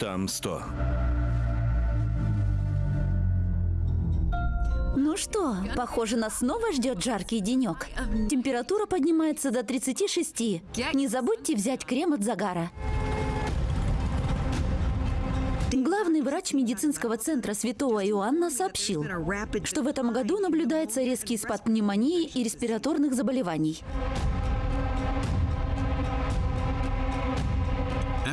Штамм 100. Ну что, похоже, нас снова ждет жаркий денек. Температура поднимается до 36. Не забудьте взять крем от загара. Главный врач медицинского центра Святого Иоанна сообщил, что в этом году наблюдается резкий спад пневмонии и респираторных заболеваний.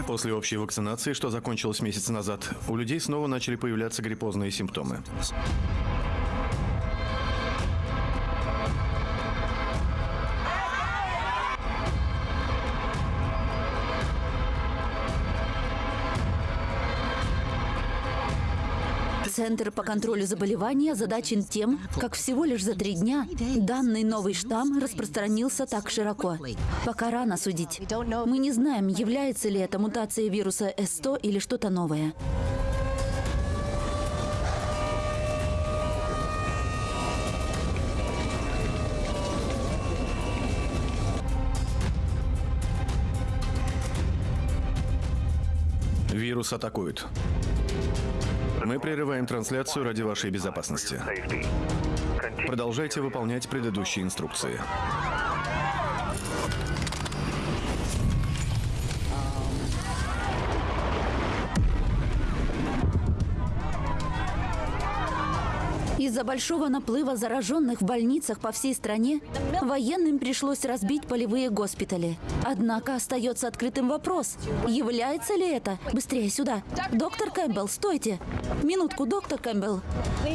После общей вакцинации, что закончилось месяц назад, у людей снова начали появляться гриппозные симптомы. Центр по контролю заболеваний озадачен тем, как всего лишь за три дня данный новый штамм распространился так широко. Пока рано судить. Мы не знаем, является ли это мутация вируса S100 или что-то новое. Вирус атакует. Мы прерываем трансляцию ради вашей безопасности. Продолжайте выполнять предыдущие инструкции. Большого наплыва зараженных в больницах по всей стране военным пришлось разбить полевые госпитали. Однако остается открытым вопрос, является ли это... Быстрее сюда. Доктор Кэмпбелл, стойте. Минутку, доктор Кэмпбелл.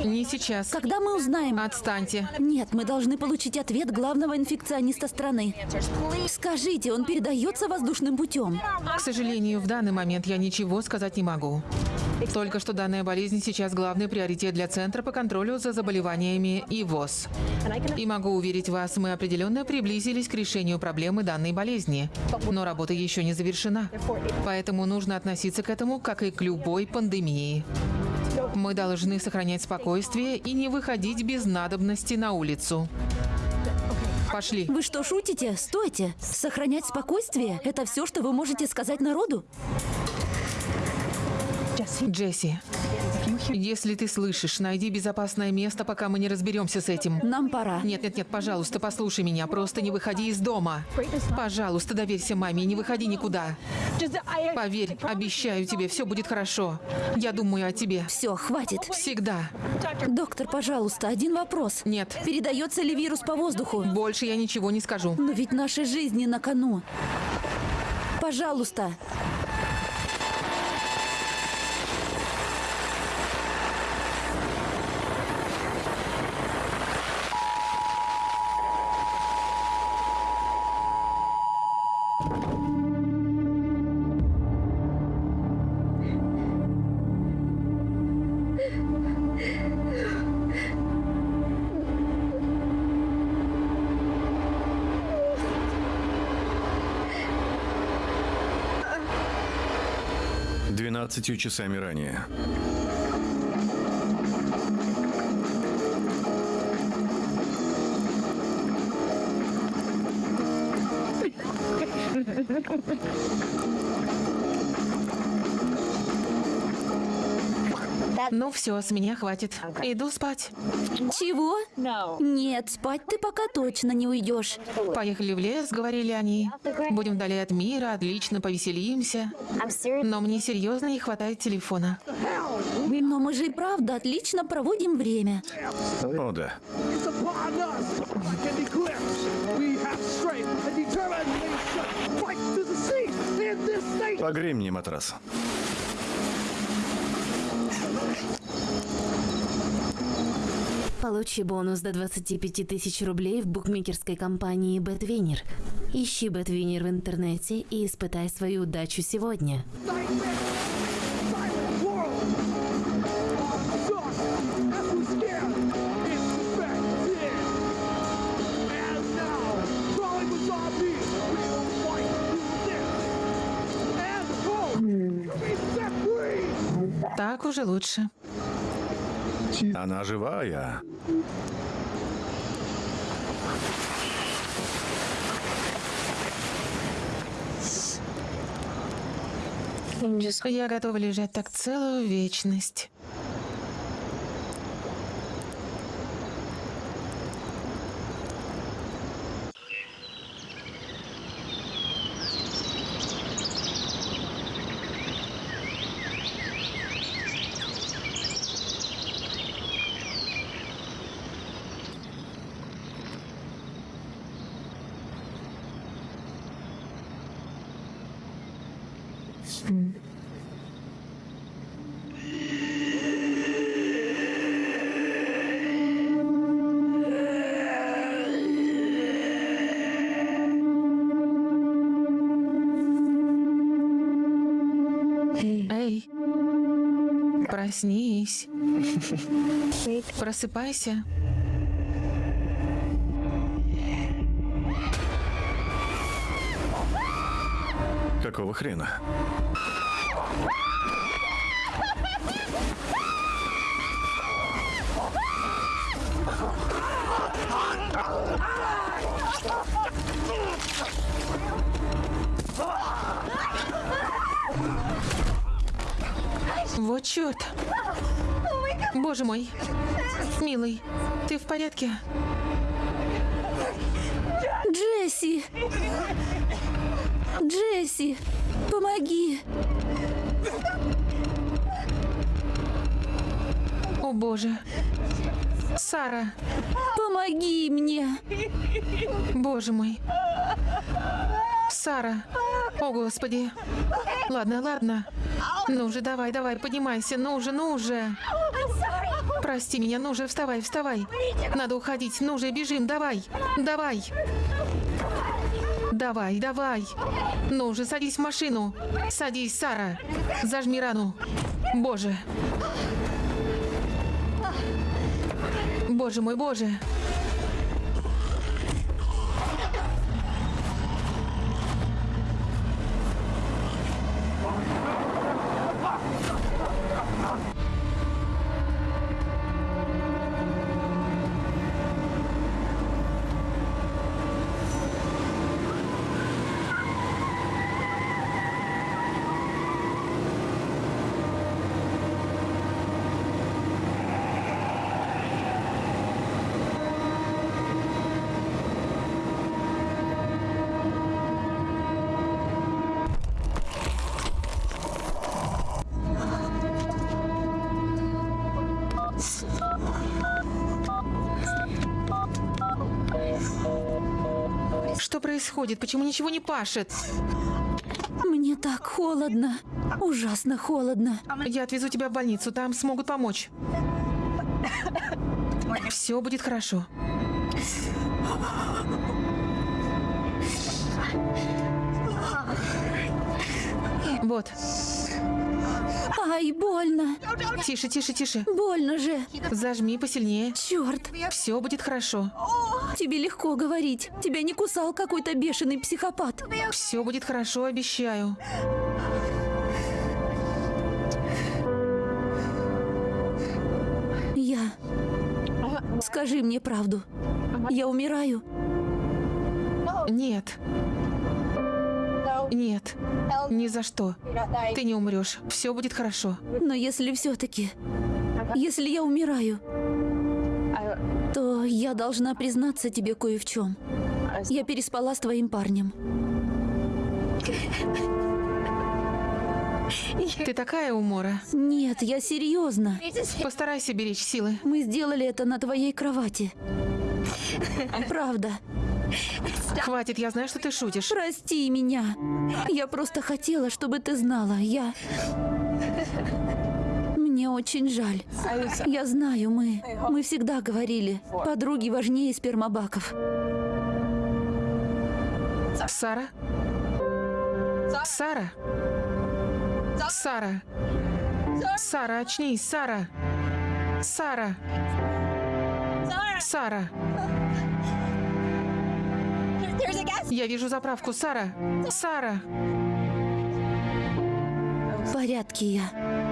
Не сейчас. Когда мы узнаем... Отстаньте. Нет, мы должны получить ответ главного инфекциониста страны. Скажите, он передается воздушным путем? К сожалению, в данный момент я ничего сказать не могу. Только что данная болезнь сейчас главный приоритет для Центра по контролю за заболеваниями и ВОЗ. И могу уверить вас, мы определенно приблизились к решению проблемы данной болезни. Но работа еще не завершена. Поэтому нужно относиться к этому, как и к любой пандемии. Мы должны сохранять спокойствие и не выходить без надобности на улицу. Пошли. Вы что, шутите? Стойте. Сохранять спокойствие – это все, что вы можете сказать народу? Джесси, если ты слышишь, найди безопасное место, пока мы не разберемся с этим. Нам пора. Нет, нет, нет, пожалуйста, послушай меня. Просто не выходи из дома. Пожалуйста, доверься маме, не выходи никуда. Поверь, обещаю тебе, все будет хорошо. Я думаю о тебе. Все, хватит. Всегда. Доктор, пожалуйста, один вопрос. Нет. Передается ли вирус по воздуху? Больше я ничего не скажу. Но ведь наши жизни на кону. Пожалуйста. Двенадцатью часами ранее. Ну все, с меня хватит. Иду спать. Чего? Нет, спать ты пока точно не уйдешь. Поехали в лес, говорили они. Будем вдали от мира, отлично повеселимся. Но мне серьезно не хватает телефона. Но мы же и правда отлично проводим время. О, да. It's upon us Получи бонус до 25 тысяч рублей в букмекерской компании BetWinner. Ищи BetWinner в интернете и испытай свою удачу сегодня. Так уже лучше. Она живая. Я готова лежать так целую вечность. Просыпайся. Какого хрена? Вот черт. Боже мой. Милый, ты в порядке? Джесси! Джесси! Помоги! О боже. Сара, Помоги мне! боже мой. Сара. О, Господи. Ладно, ладно. Ну же, давай, давай, поднимайся. Ну же, ну же. Прости меня, ну же, вставай, вставай. Надо уходить. Ну же, бежим, давай. Давай. Давай, давай. Ну же, садись в машину. Садись, Сара. Зажми рану. Боже. Боже мой, боже. Что происходит? Почему ничего не пашет? Мне так холодно. Ужасно холодно. Я отвезу тебя в больницу, там смогут помочь. Все будет хорошо. Вот. Ай, больно. Тише, тише, тише. Больно же. Зажми посильнее. Черт, Все будет хорошо. Тебе легко говорить. Тебя не кусал какой-то бешеный психопат. Все будет хорошо, обещаю. Я... Скажи мне правду. Я умираю. Нет. Нет. Ни за что. Ты не умрешь. Все будет хорошо. Но если все-таки... Если я умираю, я должна признаться тебе кое в чем. Я переспала с твоим парнем. Ты такая умора. Нет, я серьезно. Постарайся беречь силы. Мы сделали это на твоей кровати. Правда. Хватит, я знаю, что ты шутишь. Прости меня. Я просто хотела, чтобы ты знала. Я... Мне очень жаль. Я знаю, мы... Мы всегда говорили, подруги важнее спермобаков. Сара? Сара? Сара? Сара, очнись, Сара! Сара! Сара! Я вижу заправку, Сара! Сара! В порядке я.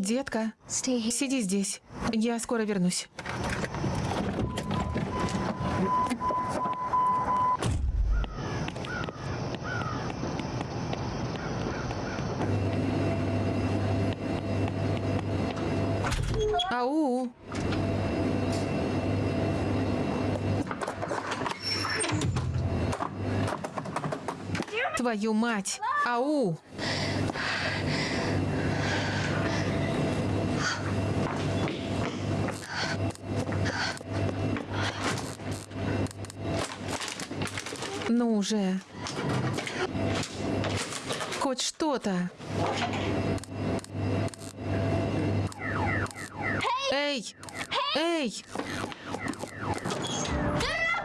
Детка, сиди здесь. Я скоро вернусь. Ау! Твою мать! Ау! Ну уже. Хоть что-то. Эй! Эй!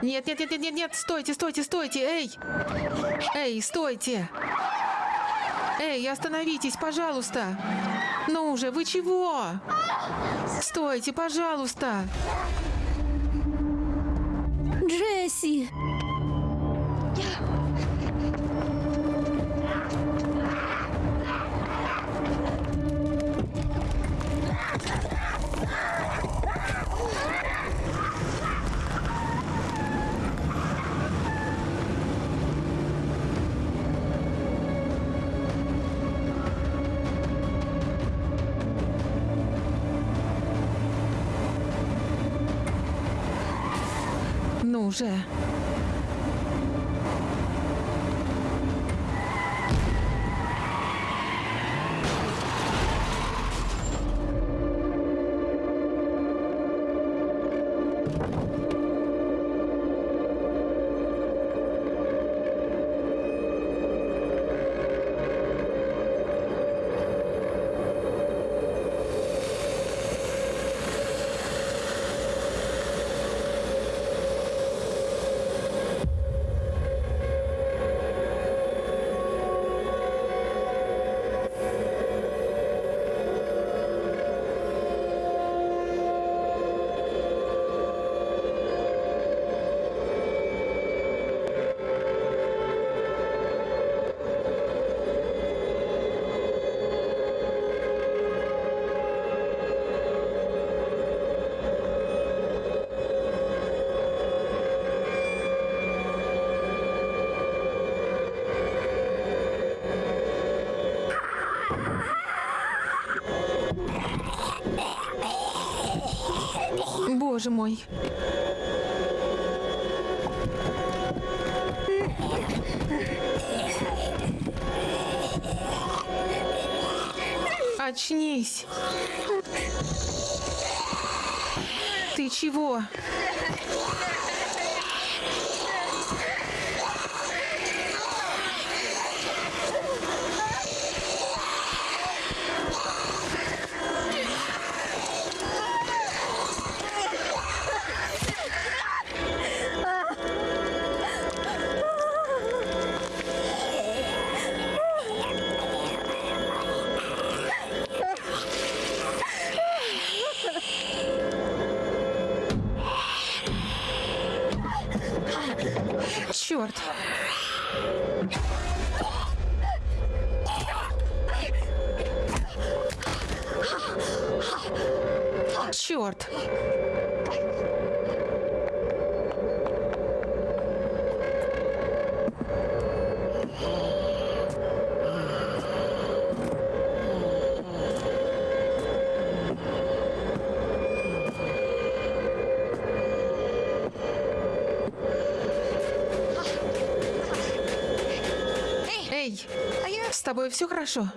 Нет, нет, нет, нет, нет, нет, стойте, стойте, стойте, эй! Эй, стойте! Эй, остановитесь, пожалуйста! Ну уже, вы чего? Стойте, пожалуйста! Джесси! Ну Боже мой. Очнись. Ты чего? Черт. Эй, с тобой все хорошо?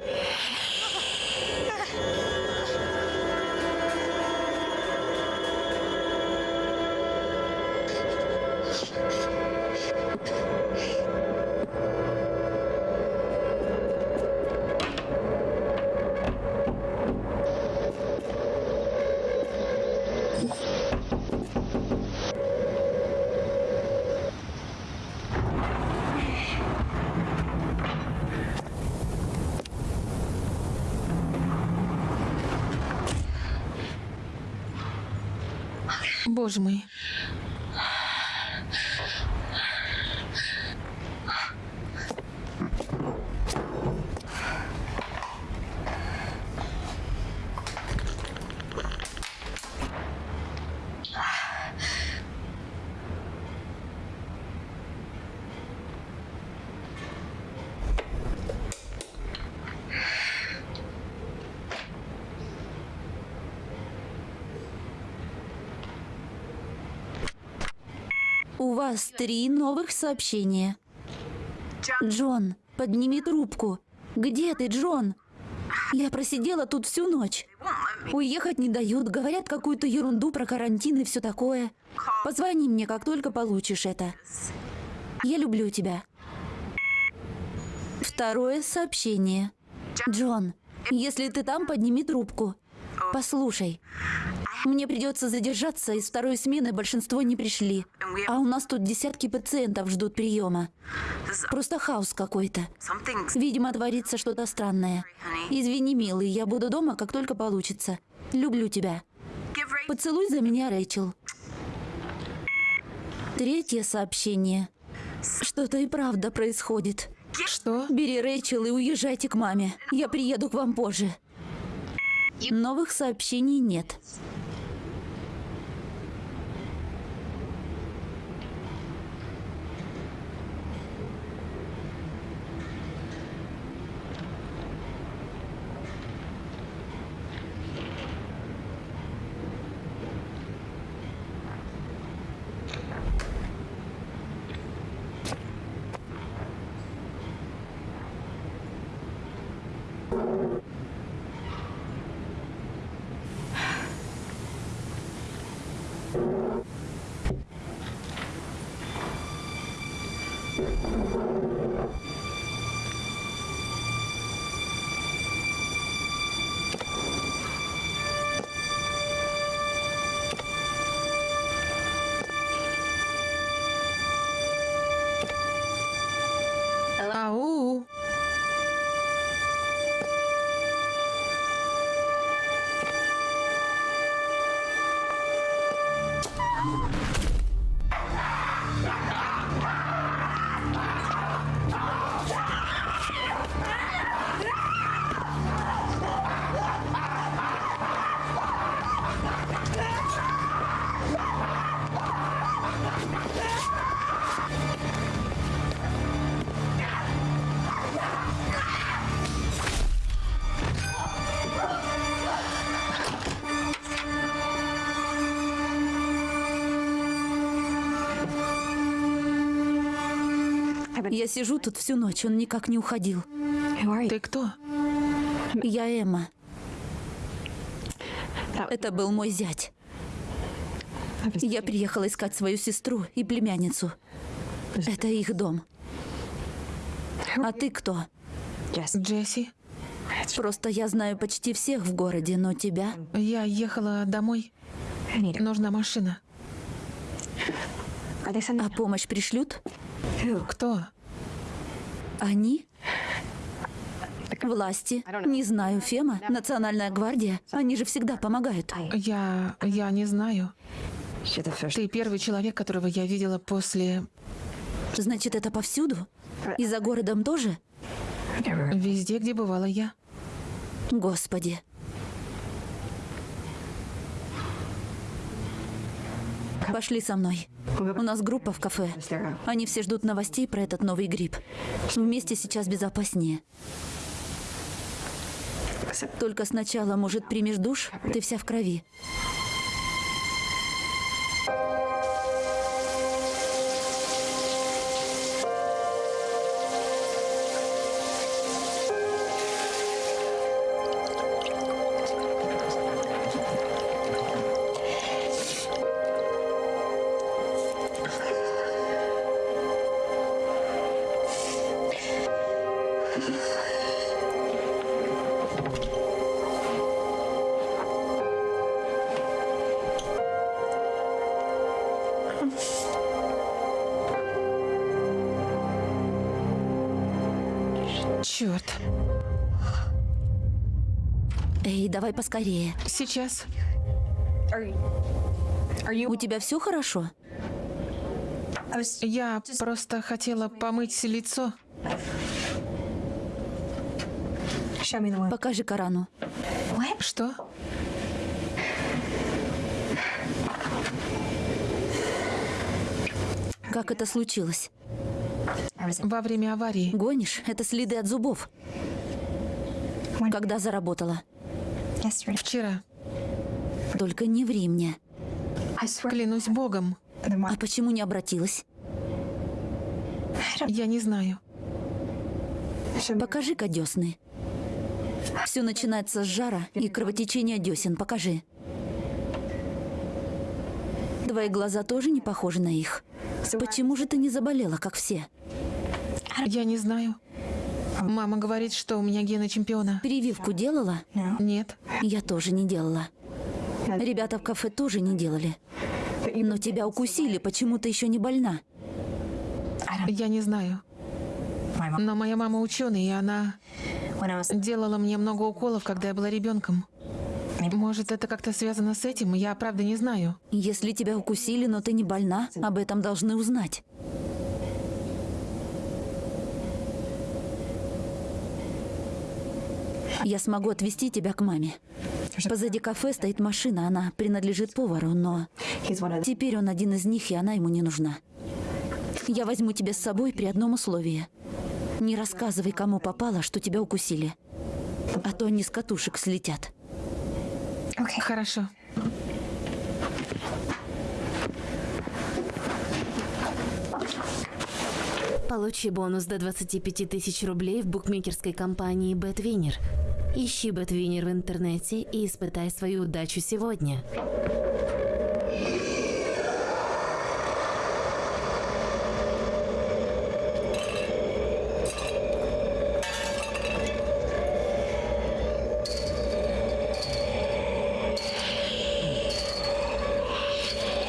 Боже мой. вас три новых сообщения. Джон, подними трубку. Где ты, Джон? Я просидела тут всю ночь. Уехать не дают, говорят какую-то ерунду про карантин и все такое. Позвони мне, как только получишь это. Я люблю тебя. Второе сообщение. Джон, если ты там, подними трубку. Послушай, мне придется задержаться, из второй смены большинство не пришли. А у нас тут десятки пациентов ждут приема. Просто хаос какой-то. Видимо, творится что-то странное. Извини, милый, я буду дома, как только получится. Люблю тебя. Поцелуй за меня, Рэйчел. Третье сообщение. Что-то и правда происходит. Что? Бери Рэйчел и уезжайте к маме. Я приеду к вам позже. Новых сообщений нет. Я сижу тут всю ночь, он никак не уходил. Ты кто? Я Эмма. Это был мой зять. Я приехала искать свою сестру и племянницу. Это их дом. А ты кто? Джесси. Просто я знаю почти всех в городе, но тебя... Я ехала домой. Нужна машина. А помощь пришлют? Кто? Они? Власти. Не знаю, Фема, Национальная гвардия. Они же всегда помогают. Я... я не знаю. Ты первый человек, которого я видела после... Значит, это повсюду? И за городом тоже? Везде, где бывала я. Господи. Пошли со мной. У нас группа в кафе. Они все ждут новостей про этот новый грипп. Вместе сейчас безопаснее. Только сначала, может, примешь душ? Ты вся в крови. Давай поскорее. Сейчас. У тебя все хорошо? Я просто хотела помыть лицо. Покажи Корану. Что? Как это случилось? Во время аварии. Гонишь? Это следы от зубов. Когда заработала? Вчера. Только не ври мне. Клянусь богом. А почему не обратилась? Я не знаю. Покажи-ка десны. Все начинается с жара и кровотечения десен. Покажи. Твои глаза тоже не похожи на их. Почему же ты не заболела, как все? Я не знаю. Мама говорит, что у меня гены чемпиона. Прививку делала? Нет. Я тоже не делала. Ребята в кафе тоже не делали. Но тебя укусили, почему ты еще не больна? Я не знаю. Но моя мама ученый, и она делала мне много уколов, когда я была ребенком. Может, это как-то связано с этим? Я правда не знаю. Если тебя укусили, но ты не больна, об этом должны узнать. Я смогу отвезти тебя к маме. Позади кафе стоит машина, она принадлежит повару, но теперь он один из них, и она ему не нужна. Я возьму тебя с собой при одном условии. Не рассказывай, кому попало, что тебя укусили. А то они с катушек слетят. Хорошо. Получи бонус до 25 тысяч рублей в букмекерской компании BetWinner. Ищи BetWinner в интернете и испытай свою удачу сегодня.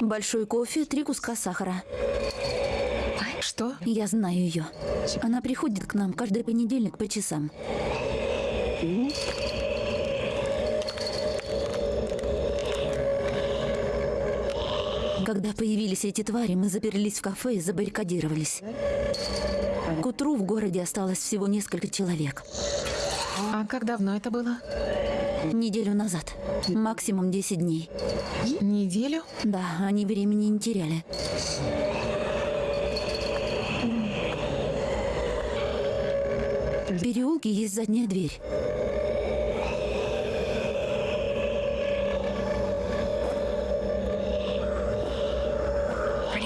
Большой кофе, три куска сахара. Что? Я знаю ее. Она приходит к нам каждый понедельник по часам. Когда появились эти твари, мы заперлись в кафе и забаррикадировались. К утру в городе осталось всего несколько человек. А как давно это было? Неделю назад. Максимум 10 дней. Неделю? Да, они времени не теряли. В переулке есть задняя дверь.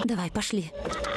Давай, пошли. Не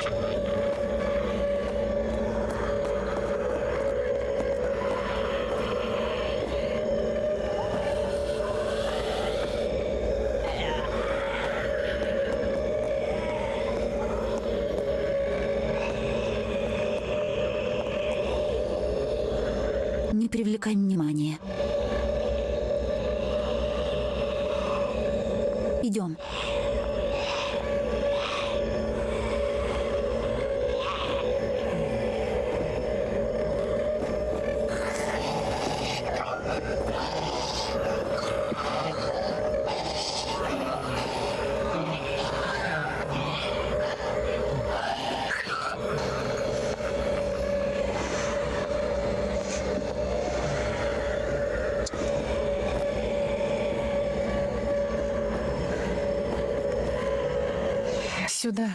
Сюда.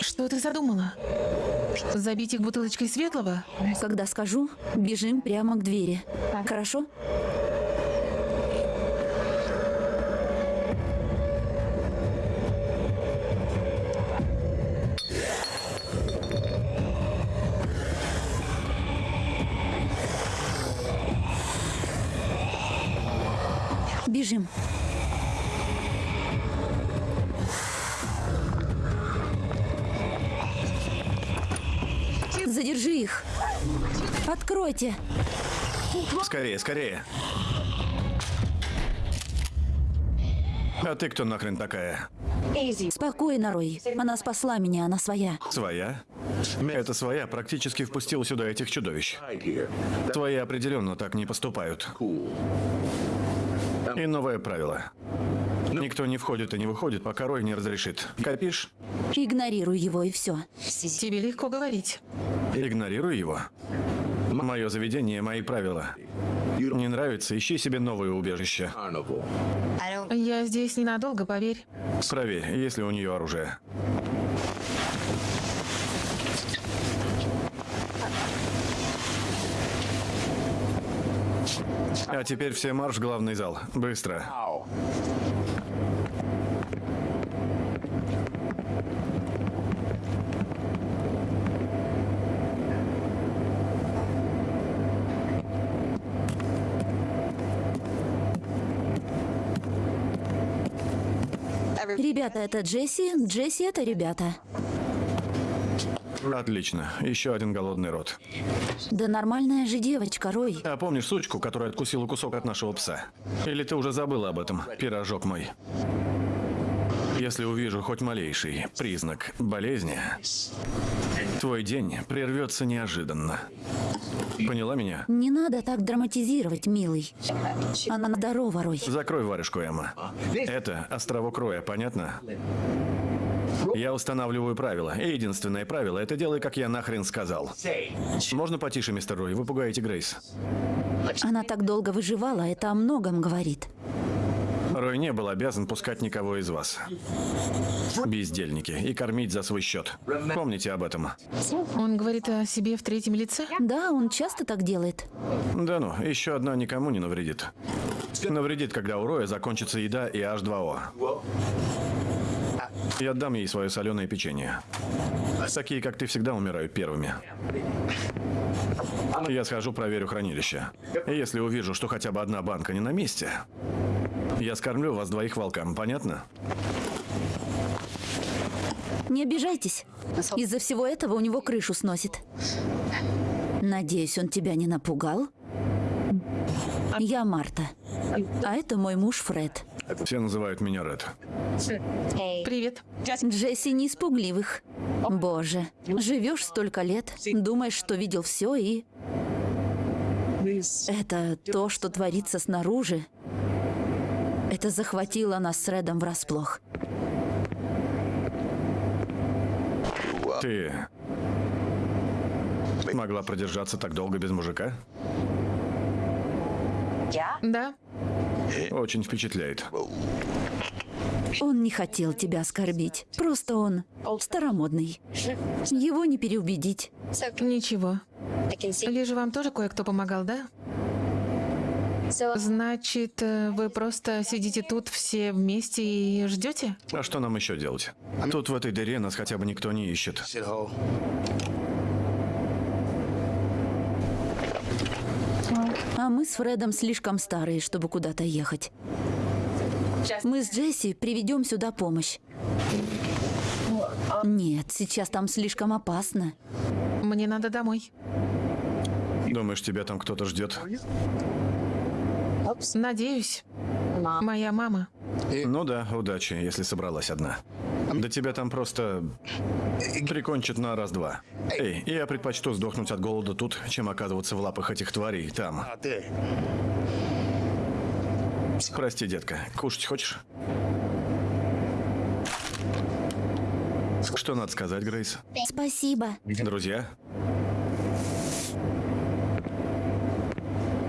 Что ты задумала? Забить их бутылочкой светлого? Когда скажу, бежим прямо к двери. Хорошо? Откройте. Скорее, скорее. А ты кто нахрен такая? Спокойно, Рой. Она спасла меня, она своя. Своя? Эта своя практически впустила сюда этих чудовищ. Твои определенно так не поступают. И новое правило. Никто не входит и не выходит, пока Рой не разрешит. Копишь? Игнорируй его и все. Тебе легко говорить. Игнорируй его. Мое заведение, мои правила. Не нравится, ищи себе новое убежище. Я здесь ненадолго, поверь. Проверь, есть ли у нее оружие. А теперь все марш в главный зал. Быстро. Ребята, это Джесси, Джесси это ребята. Отлично. Еще один голодный рот. Да нормальная же девочка, Рой. А помнишь сучку, которая откусила кусок от нашего пса? Или ты уже забыла об этом, пирожок мой? Если увижу хоть малейший признак болезни, твой день прервется неожиданно. Поняла меня? Не надо так драматизировать, милый. Она здорова, Рой. Закрой варежку, Эмма. Это островок Роя, понятно? Я устанавливаю правила. И единственное правило – это делай, как я нахрен сказал. Можно потише, мистер Рой? Вы пугаете Грейс. Она так долго выживала, это о многом говорит. Рой не был обязан пускать никого из вас. Бездельники. И кормить за свой счет. Помните об этом. Он говорит о себе в третьем лице? Да, он часто так делает. Да ну, еще одна никому не навредит. Навредит, когда у Роя закончится еда и H2O. Я отдам ей свое соленое печенье. Такие, как ты, всегда умирают первыми. Я схожу, проверю хранилище. Если увижу, что хотя бы одна банка не на месте, я скормлю вас двоих волкам, понятно? Не обижайтесь. Из-за всего этого у него крышу сносит. Надеюсь, он тебя не напугал? Я Марта. А это мой муж Фред. Все называют меня Ред. Привет. Джесси не испугливых. Боже, живешь столько лет, думаешь, что видел все и... Это то, что творится снаружи. Это захватило нас с Редом врасплох. Ты могла продержаться так долго без мужика? Да, Очень впечатляет. Он не хотел тебя оскорбить. Просто он старомодный. Его не переубедить. ничего. Лишь вам тоже кое-кто помогал, да? Значит, э, вы просто сидите тут все вместе и ждете? А что нам еще делать? Тут в этой дыре нас хотя бы никто не ищет. А мы с Фредом слишком старые, чтобы куда-то ехать. Мы с Джесси приведем сюда помощь. Нет, сейчас там слишком опасно. Мне надо домой. Думаешь, тебя там кто-то ждет? Надеюсь. Моя мама. Ну да, удачи, если собралась одна. Да тебя там просто прикончат на раз-два. Эй, я предпочту сдохнуть от голода тут, чем оказываться в лапах этих тварей там. Прости, детка, кушать хочешь? Что надо сказать, Грейс? Спасибо. Друзья?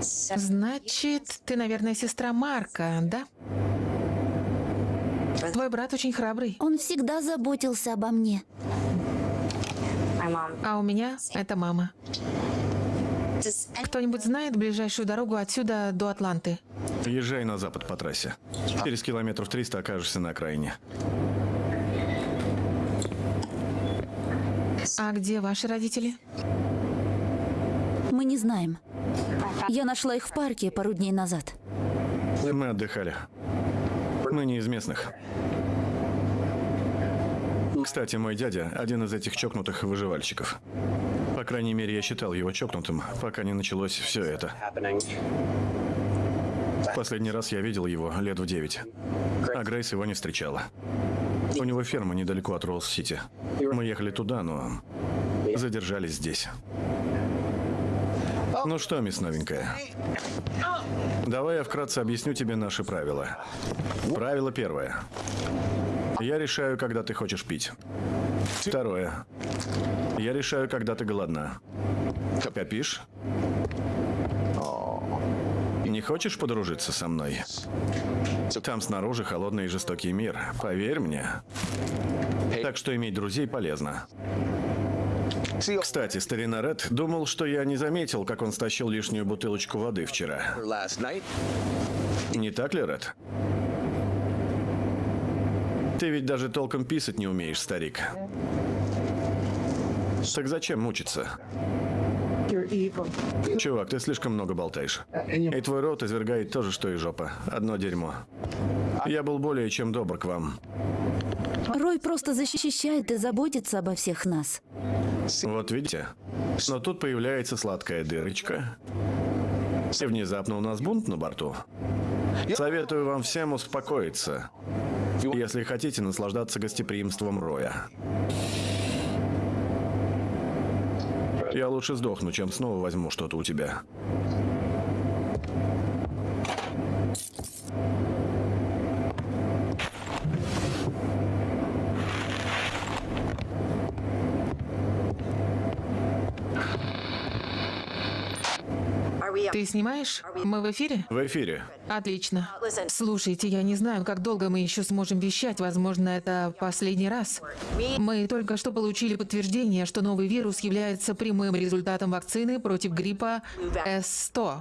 Значит, ты, наверное, сестра Марка, да? Твой брат очень храбрый. Он всегда заботился обо мне. А у меня это мама. Кто-нибудь знает ближайшую дорогу отсюда до Атланты? Езжай на запад по трассе. Через километров 300 окажешься на окраине. А где ваши родители? Мы не знаем. Я нашла их в парке пару дней назад. Мы отдыхали. Мы не из местных. Кстати, мой дядя – один из этих чокнутых выживальщиков. По крайней мере, я считал его чокнутым, пока не началось все это. Последний раз я видел его лет в девять. А Грейс его не встречала. У него ферма недалеко от Ролл-Сити. Мы ехали туда, но задержались здесь. Ну что, мисс новенькая? Давай я вкратце объясню тебе наши правила. Правило первое. Я решаю, когда ты хочешь пить. Второе. Я решаю, когда ты голодна. Копишь? Не хочешь подружиться со мной? Там снаружи холодный и жестокий мир. Поверь мне. Так что иметь друзей полезно. Кстати, старина Ред думал, что я не заметил, как он стащил лишнюю бутылочку воды вчера. Не так ли, Ред? Ты ведь даже толком писать не умеешь, старик. Так зачем мучиться? Чувак, ты слишком много болтаешь. И твой рот извергает то же, что и жопа. Одно дерьмо. Я был более чем добр к вам. Рой просто защищает и заботится обо всех нас. Вот видите? Но тут появляется сладкая дырочка. И внезапно у нас бунт на борту. Советую вам всем успокоиться, если хотите наслаждаться гостеприимством Роя. Я лучше сдохну, чем снова возьму что-то у тебя. Ты снимаешь? Мы в эфире? В эфире. Отлично. Слушайте, я не знаю, как долго мы еще сможем вещать. Возможно, это последний раз. Мы только что получили подтверждение, что новый вирус является прямым результатом вакцины против гриппа С-100.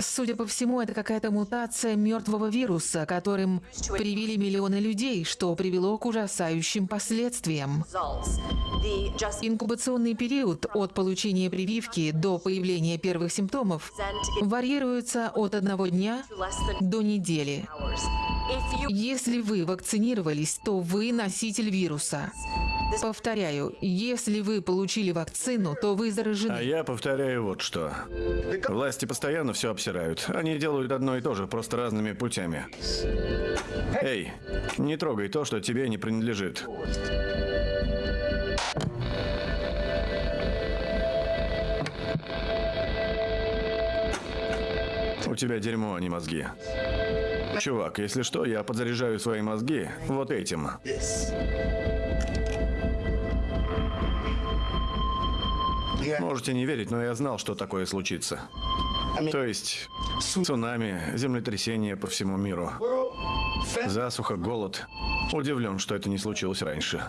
Судя по всему, это какая-то мутация мертвого вируса, которым привили миллионы людей, что привело к ужасающим последствиям. Инкубационный период от получения прививки до появления первых симптомов варьируется от одного дня до недели. Если вы вакцинировались, то вы носитель вируса. Повторяю, если вы получили вакцину, то вы А заражены. я повторяю вот что. Власти постоянно все обсирают. Они делают одно и то же, просто разными путями. Эй, не трогай то, что тебе не принадлежит. У тебя дерьмо, а не мозги. Чувак, если что, я подзаряжаю свои мозги вот этим. Можете не верить, но я знал, что такое случится. То есть цунами, землетрясение по всему миру, засуха, голод. Удивлен, что это не случилось раньше.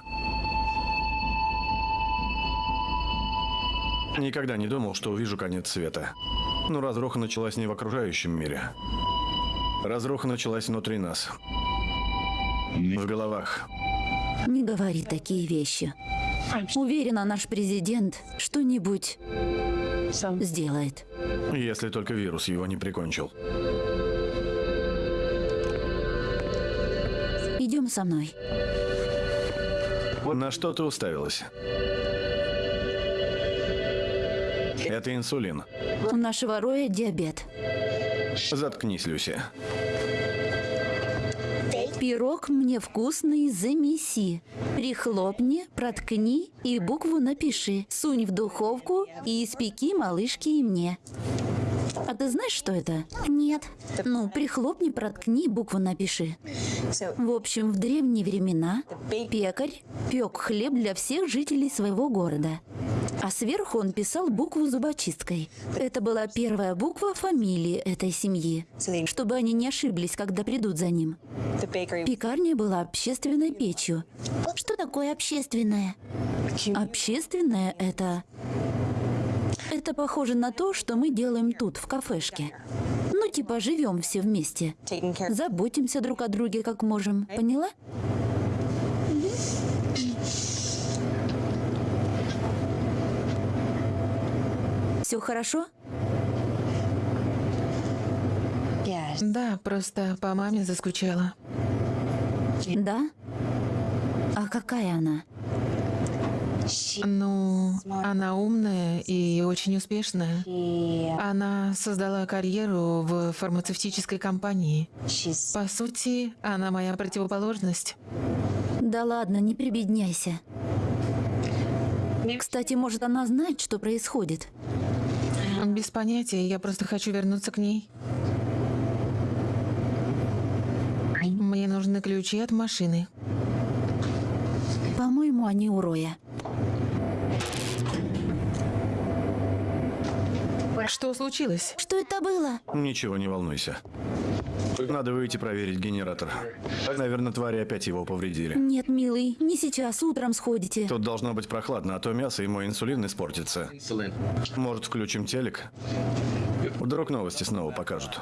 Никогда не думал, что увижу конец света. Но разруха началась не в окружающем мире. Разруха началась внутри нас. В головах. Не говори такие вещи. Уверена, наш президент что-нибудь сделает. Если только вирус его не прикончил. Идем со мной. На что ты уставилась? Это инсулин. У нашего Роя диабет. Заткнись, Люси. Пирог мне вкусный, замеси. Прихлопни, проткни и букву напиши. Сунь в духовку и испеки малышке и мне. А ты знаешь, что это? Нет. Ну, прихлопни, проткни, букву напиши. В общем, в древние времена пекарь пек хлеб для всех жителей своего города. А сверху он писал букву зубочисткой. Это была первая буква фамилии этой семьи, чтобы они не ошиблись, когда придут за ним. Пекарня была общественной печью. Что такое общественное? Общественное – это... Это похоже на то, что мы делаем тут, в кафешке. Ну, типа, живем все вместе. Заботимся друг о друге, как можем. Поняла? Все хорошо? Да, просто по маме заскучала. Да? А какая она? Ну, она умная и очень успешная. Она создала карьеру в фармацевтической компании. По сути, она моя противоположность. Да ладно, не прибедняйся. Кстати, может, она знает, что происходит? Без понятия, я просто хочу вернуться к ней. Мне нужны ключи от машины. По-моему, они у Роя. Что случилось? Что это было? Ничего, не волнуйся. Надо выйти проверить генератор. Наверное, твари опять его повредили. Нет, милый, не сейчас, утром сходите. Тут должно быть прохладно, а то мясо и мой инсулин испортится. Может, включим телек? Вдруг новости снова покажут.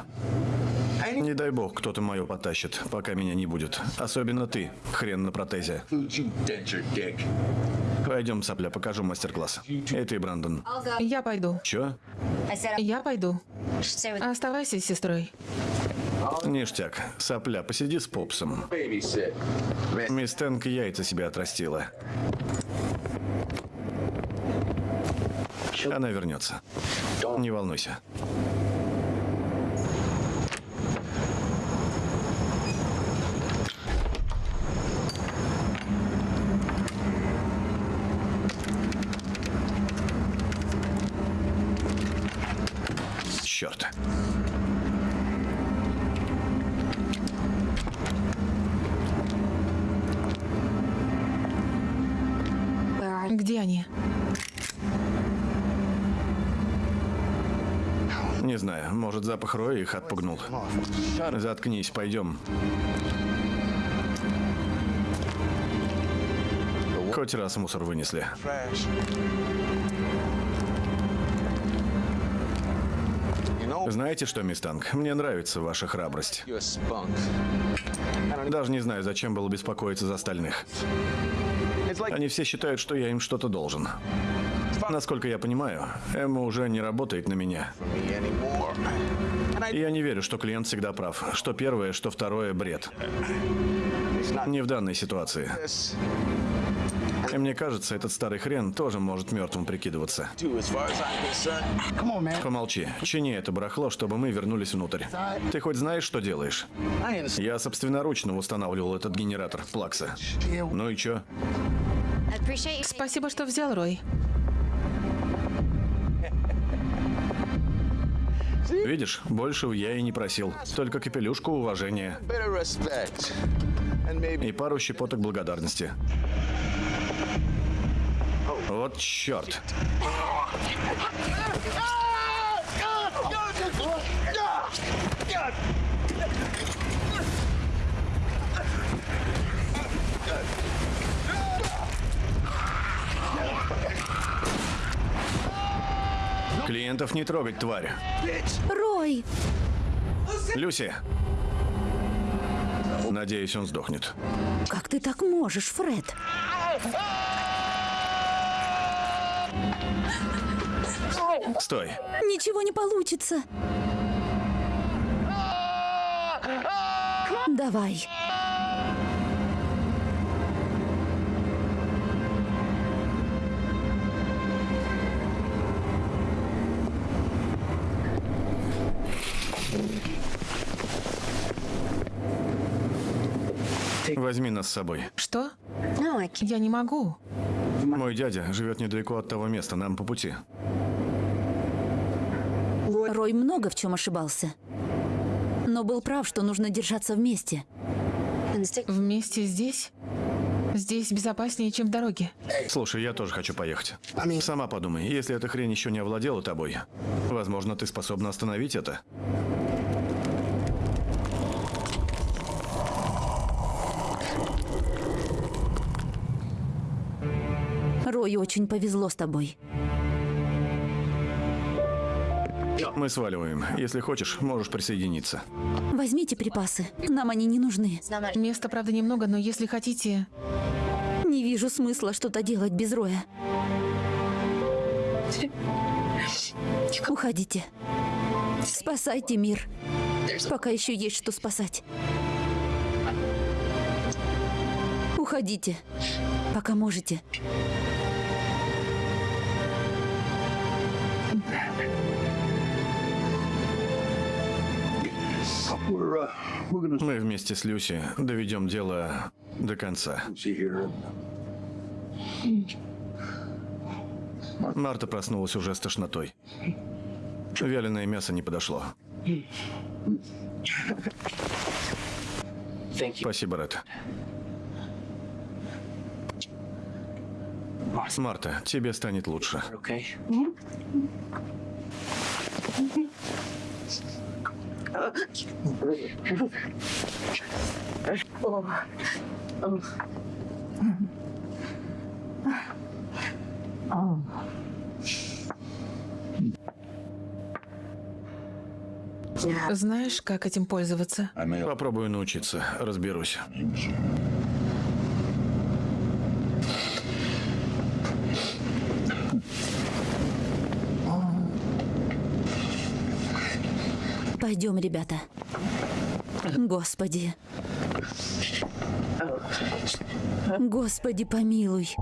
Не дай бог, кто-то мое потащит, пока меня не будет. Особенно ты, хрен на протезе. Пойдем, сопля, покажу мастер-класс. И ты, Брандон. Я пойду. Чё? Я пойду. Оставайся с сестрой. Ништяк. Сопля, посиди с попсом. Мисс Тэнк яйца себе отрастила. Она вернется. Не волнуйся. Запах Роя их отпугнул. Заткнись, пойдем. Хоть раз мусор вынесли. Знаете что, мисс Танк, мне нравится ваша храбрость. Даже не знаю, зачем было беспокоиться за остальных. Они все считают, что я им что-то должен. Насколько я понимаю, Эмма уже не работает на меня. Я не верю, что клиент всегда прав. Что первое, что второе – бред. Не в данной ситуации. И мне кажется, этот старый хрен тоже может мертвым прикидываться. Помолчи. Чини это барахло, чтобы мы вернулись внутрь. Ты хоть знаешь, что делаешь? Я собственноручно устанавливал этот генератор Плакса. Ну и чё? Спасибо, что взял, Рой. Видишь, большего я и не просил. Только капелюшку уважения и пару щепоток благодарности. Вот черт. Клиентов не трогать, тварь. Рой! Люси. Надеюсь, он сдохнет. Как ты так можешь, Фред? Стой. Ничего не получится. Давай. Возьми нас с собой. Что? Я не могу. Мой дядя живет недалеко от того места, нам по пути. Рой много в чем ошибался. Но был прав, что нужно держаться вместе. Вместе здесь? Здесь безопаснее, чем в дороге. Слушай, я тоже хочу поехать. Сама подумай, если эта хрень еще не овладела тобой, возможно, ты способна остановить это. Рою очень повезло с тобой. Мы сваливаем. Если хочешь, можешь присоединиться. Возьмите припасы. Нам они не нужны. Места, правда, немного, но если хотите... Не вижу смысла что-то делать без Роя. Уходите. Спасайте мир. Пока еще есть что спасать. Уходите. Пока можете. Мы вместе с Люси доведем дело до конца. Марта проснулась уже с тошнотой. Вяленое мясо не подошло. Спасибо, Ред. Марта, тебе станет лучше. Знаешь, как этим пользоваться? Попробую научиться, разберусь. Пойдем, ребята. Господи. Господи, помилуй.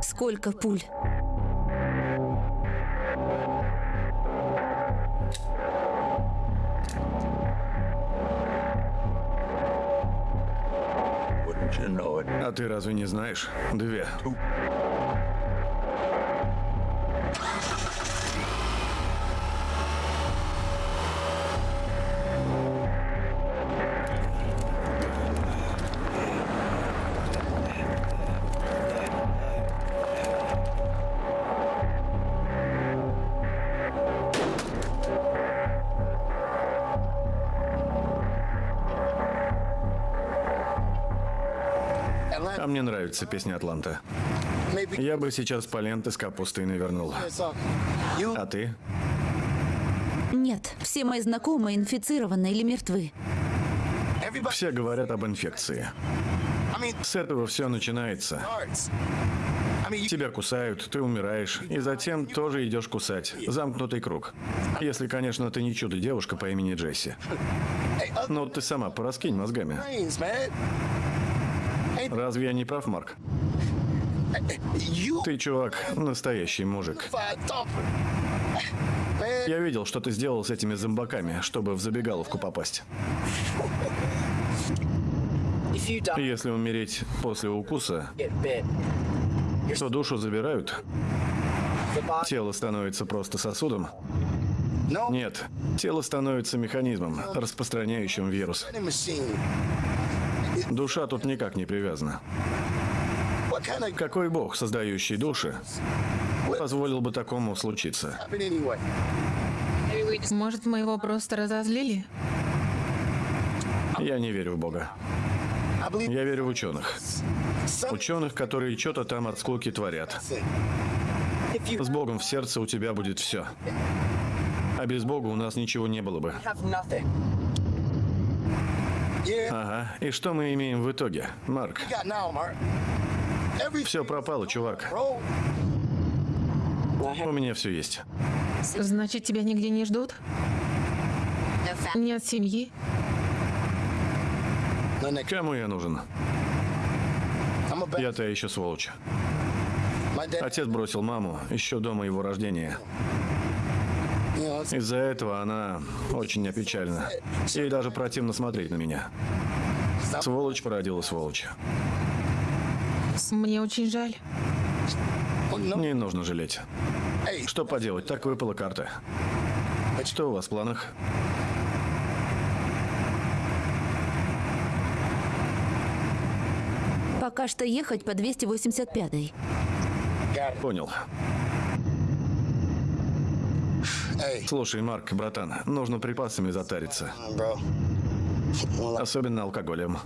Сколько пуль? Ты разве не знаешь? Две. А мне нравится песня Атланта. Я бы сейчас поленты с капустой навернул. А ты? Нет, все мои знакомые инфицированы или мертвы. Все говорят об инфекции. С этого все начинается. Тебя кусают, ты умираешь, и затем тоже идешь кусать. Замкнутый круг. Если, конечно, ты не чудо-девушка по имени Джесси. Ну, ты сама пораскинь мозгами. Разве я не прав, Марк? Ты, чувак, настоящий мужик. Я видел, что ты сделал с этими зомбаками, чтобы в забегаловку попасть. Если умереть после укуса, то душу забирают, тело становится просто сосудом. Нет, тело становится механизмом, распространяющим вирус. Душа тут никак не привязана. Какой бог, создающий души, позволил бы такому случиться? Может, мы его просто разозлили? Я не верю в бога. Я верю в ученых. Ученых, которые что-то там от скуки творят. С Богом в сердце у тебя будет все. А без Бога у нас ничего не было бы. Ага. И что мы имеем в итоге, Марк? Все пропало, чувак. У меня все есть. Значит, тебя нигде не ждут? Нет семьи? Кому я нужен? Я-то еще сволочь. Отец бросил маму еще до моего рождения. Из-за этого она очень опечалена. Ей даже противно смотреть на меня. Сволочь породила сволочь. Мне очень жаль. Не нужно жалеть. Что поделать, так выпала карта. Что у вас в планах? Пока что ехать по 285-й. Понял. Слушай, Марк, братан, нужно припасами затариться. Особенно алкоголем.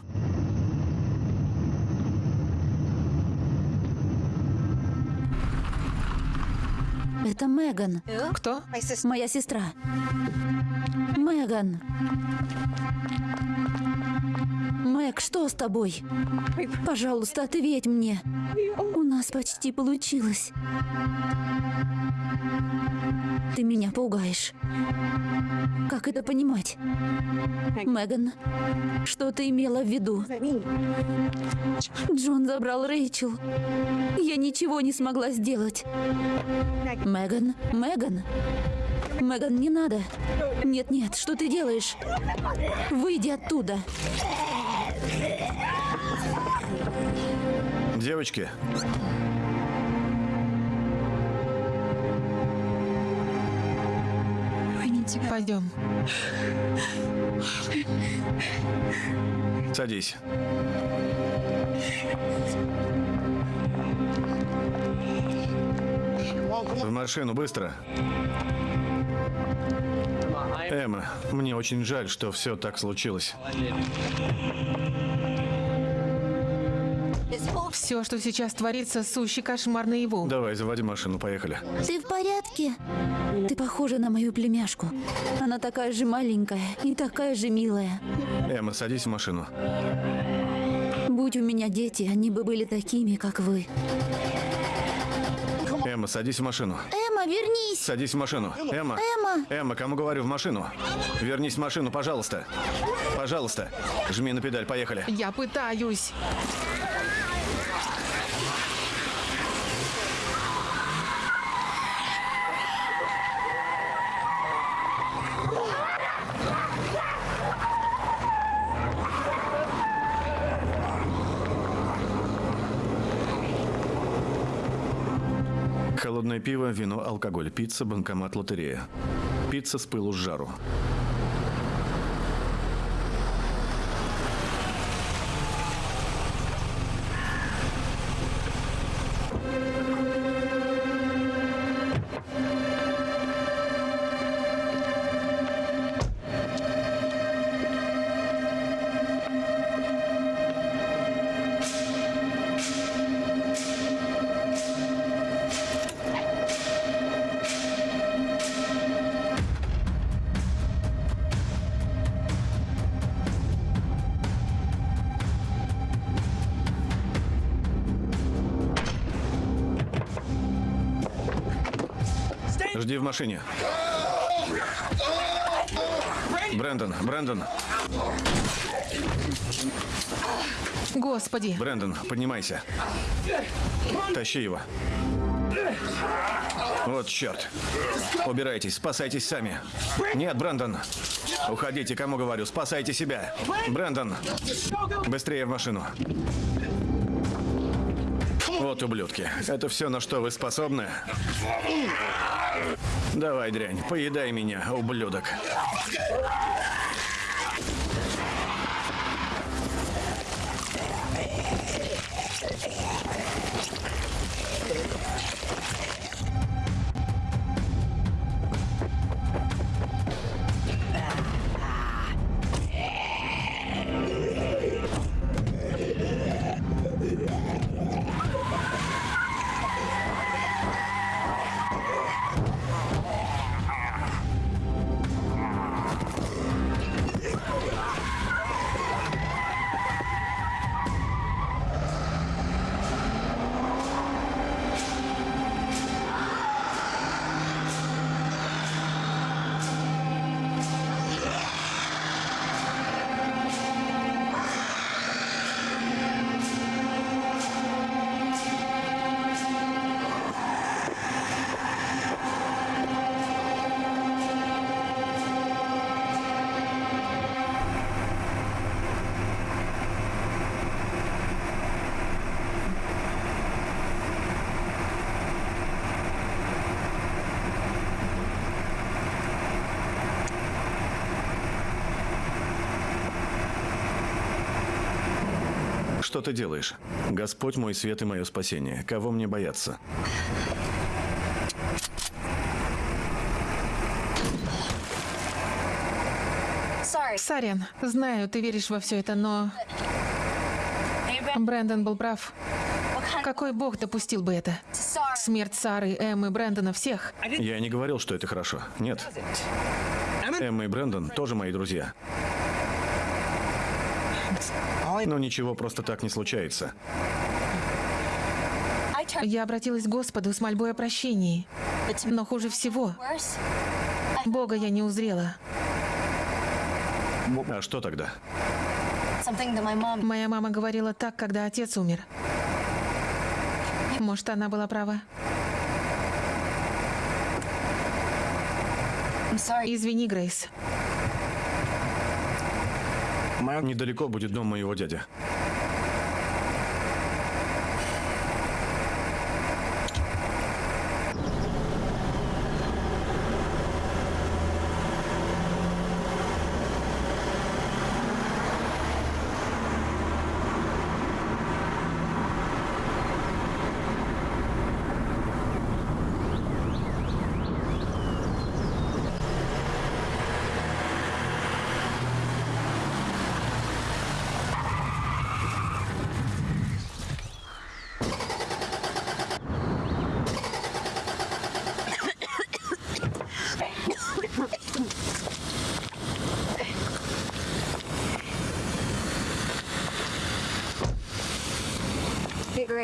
Это Меган, Кто? моя сестра. Меган. Мэг, что с тобой? Пожалуйста, ответь мне. У нас почти получилось. Ты меня пугаешь. Как это понимать? Меган, что ты имела в виду? Джон забрал Рэйчел. Я ничего не смогла сделать. Меган, Меган. Меган, не надо. Нет-нет, что ты делаешь? Выйди оттуда. Девочки, Пойдем. Садись. В машину, быстро. Эмма, мне очень жаль, что все так случилось. Все, что сейчас творится, сущий кошмар наяву. Давай, заводи машину, поехали. Ты в порядке? Ты похожа на мою племяшку. Она такая же маленькая и такая же милая. Эмма, садись в машину. Будь у меня дети, они бы были такими, как вы. Эмма, садись в машину. Эмма, вернись! Садись в машину. Эмма. Эмма! Эмма, кому говорю, в машину. Вернись в машину, пожалуйста. Пожалуйста. Жми на педаль, поехали. Я пытаюсь. Холодное пиво, вино, алкоголь, пицца, банкомат, лотерея. Пицца с пылу с жару. Жди в машине. Брэндон, Брэндон, Господи. Брэндон, поднимайся. Тащи его. Вот черт. Убирайтесь, спасайтесь сами. Нет, Брэндон. Уходите, кому говорю, спасайте себя. Брэндон, быстрее в машину. Вот ублюдки. Это все, на что вы способны? Давай, дрянь, поедай меня, ублюдок. Что ты делаешь? Господь мой свет и мое спасение. Кого мне бояться? Сарен, знаю, ты веришь во все это, но... Брэндон был прав. Какой бог допустил бы это? Смерть Сары, Эммы, Брэндона, всех. Я не говорил, что это хорошо. Нет. Эмма и Брэндон тоже мои друзья. Но ничего просто так не случается. Я обратилась к Господу с мольбой о прощении. Но хуже всего, Бога я не узрела. А что тогда? Моя мама говорила так, когда отец умер. Может, она была права. Извини, Грейс. Недалеко будет дом моего дяди.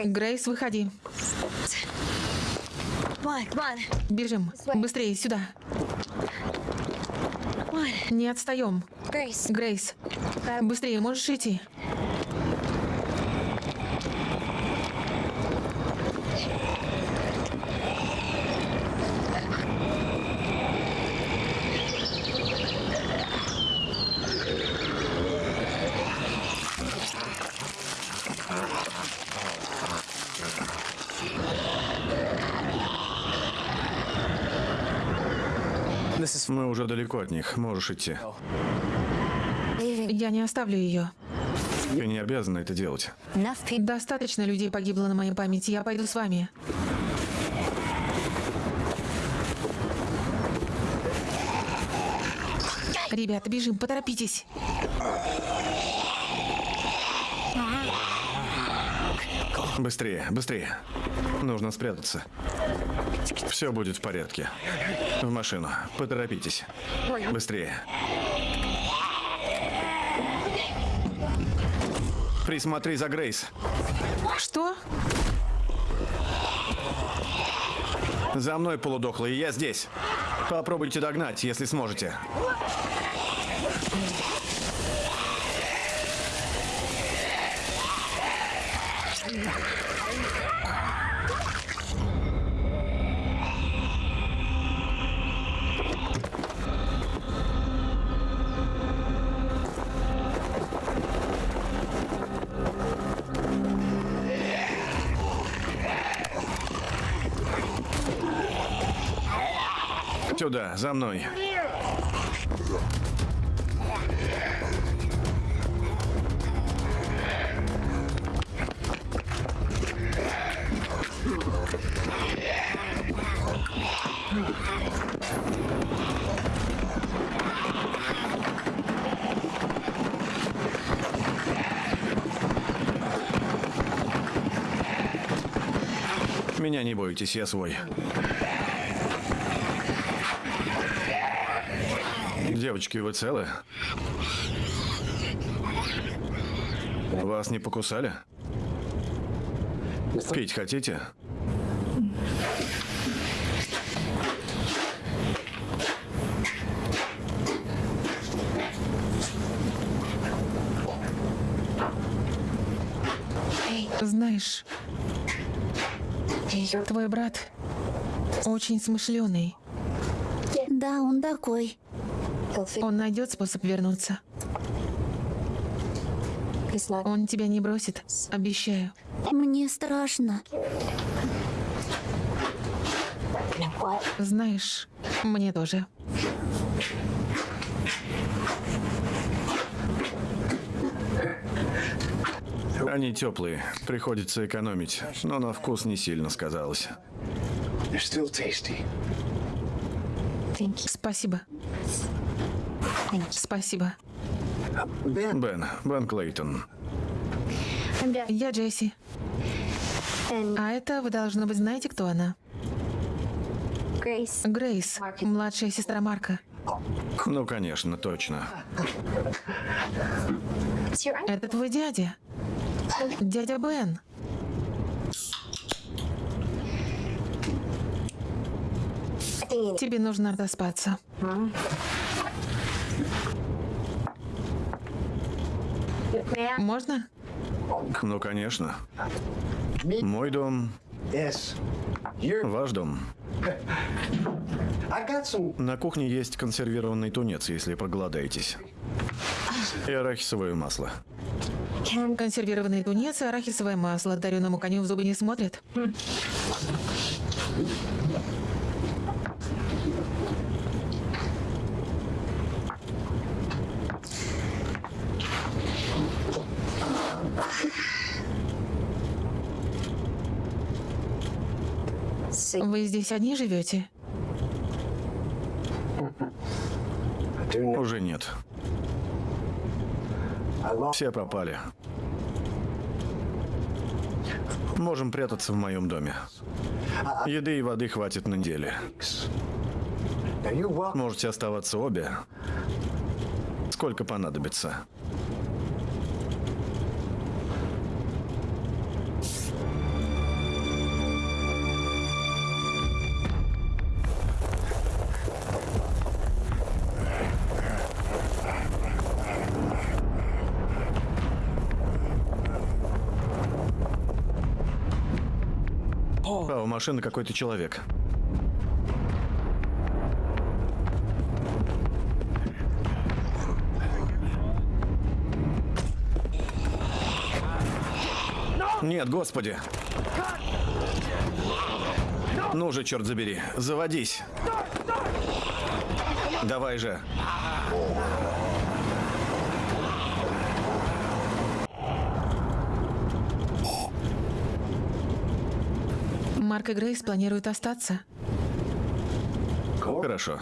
Грейс, выходи. Бежим. Быстрее, сюда. Не отстаем. Грейс, быстрее, можешь идти. Мы уже далеко от них. Можешь идти. Я не оставлю ее. Ты не обязана это делать. Достаточно людей погибло на моей памяти. Я пойду с вами. Ребята, бежим, поторопитесь. Быстрее, быстрее. Нужно спрятаться. Все будет в порядке. В машину. Поторопитесь. Быстрее. Присмотри за Грейс. Что? За мной, полудохлый, я здесь. Попробуйте догнать, если сможете. Сюда, за мной. Меня не бойтесь, я свой. Девочки, вы целы? Вас не покусали? Пить хотите? Знаешь, твой брат очень смышленый. Да, он такой. Он найдет способ вернуться. Он тебя не бросит, обещаю. Мне страшно. Знаешь, мне тоже. Они теплые, приходится экономить, но на вкус не сильно сказалось. Спасибо. Спасибо. Бен, Бен Клейтон. Я Джесси. А это вы, должно быть, знаете, кто она? Grace. Грейс, младшая сестра Марка. Ну, конечно, точно. Это твой дядя. Дядя Бен. Тебе нужно отоспаться. Можно? Ну, конечно. Мой дом, ваш дом. На кухне есть консервированный тунец, если проголодаетесь. И арахисовое масло. Консервированный тунец и арахисовое масло. Дареному коню в зубы не смотрят. Вы здесь одни живете? Уже нет. Все пропали. Можем прятаться в моем доме. Еды и воды хватит на неделю. Можете оставаться обе. Сколько понадобится. Машины какой-то человек. Нет, господи. Ну же, черт забери, заводись. Давай же. Марк и Грейс планируют остаться. Хорошо.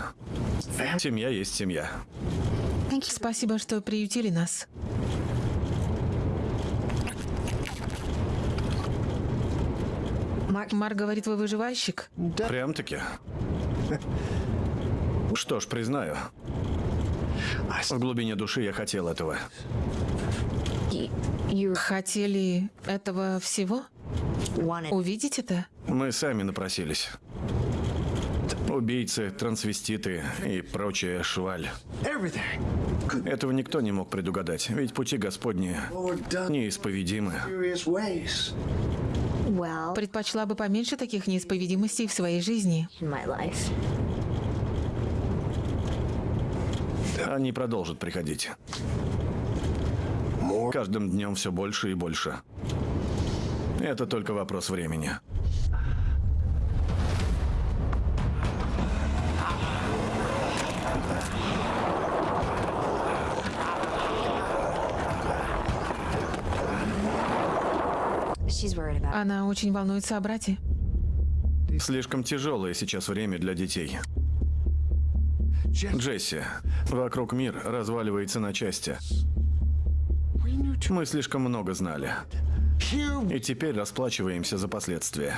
Семья есть семья. Спасибо, что приютили нас. Марк говорит, вы выживальщик. Прям-таки. Что ж, признаю. В глубине души я хотел этого. Хотели этого всего? Увидеть это? Мы сами напросились. Убийцы, трансвеститы и прочая шваль. Этого никто не мог предугадать, ведь пути Господни неисповедимы. Предпочла бы поменьше таких неисповедимостей в своей жизни. Они продолжат приходить. Каждым днем все больше и больше. Это только вопрос времени. Она очень волнуется о брате. Слишком тяжелое сейчас время для детей. Джесси, вокруг мир разваливается на части. Мы слишком много знали. И теперь расплачиваемся за последствия.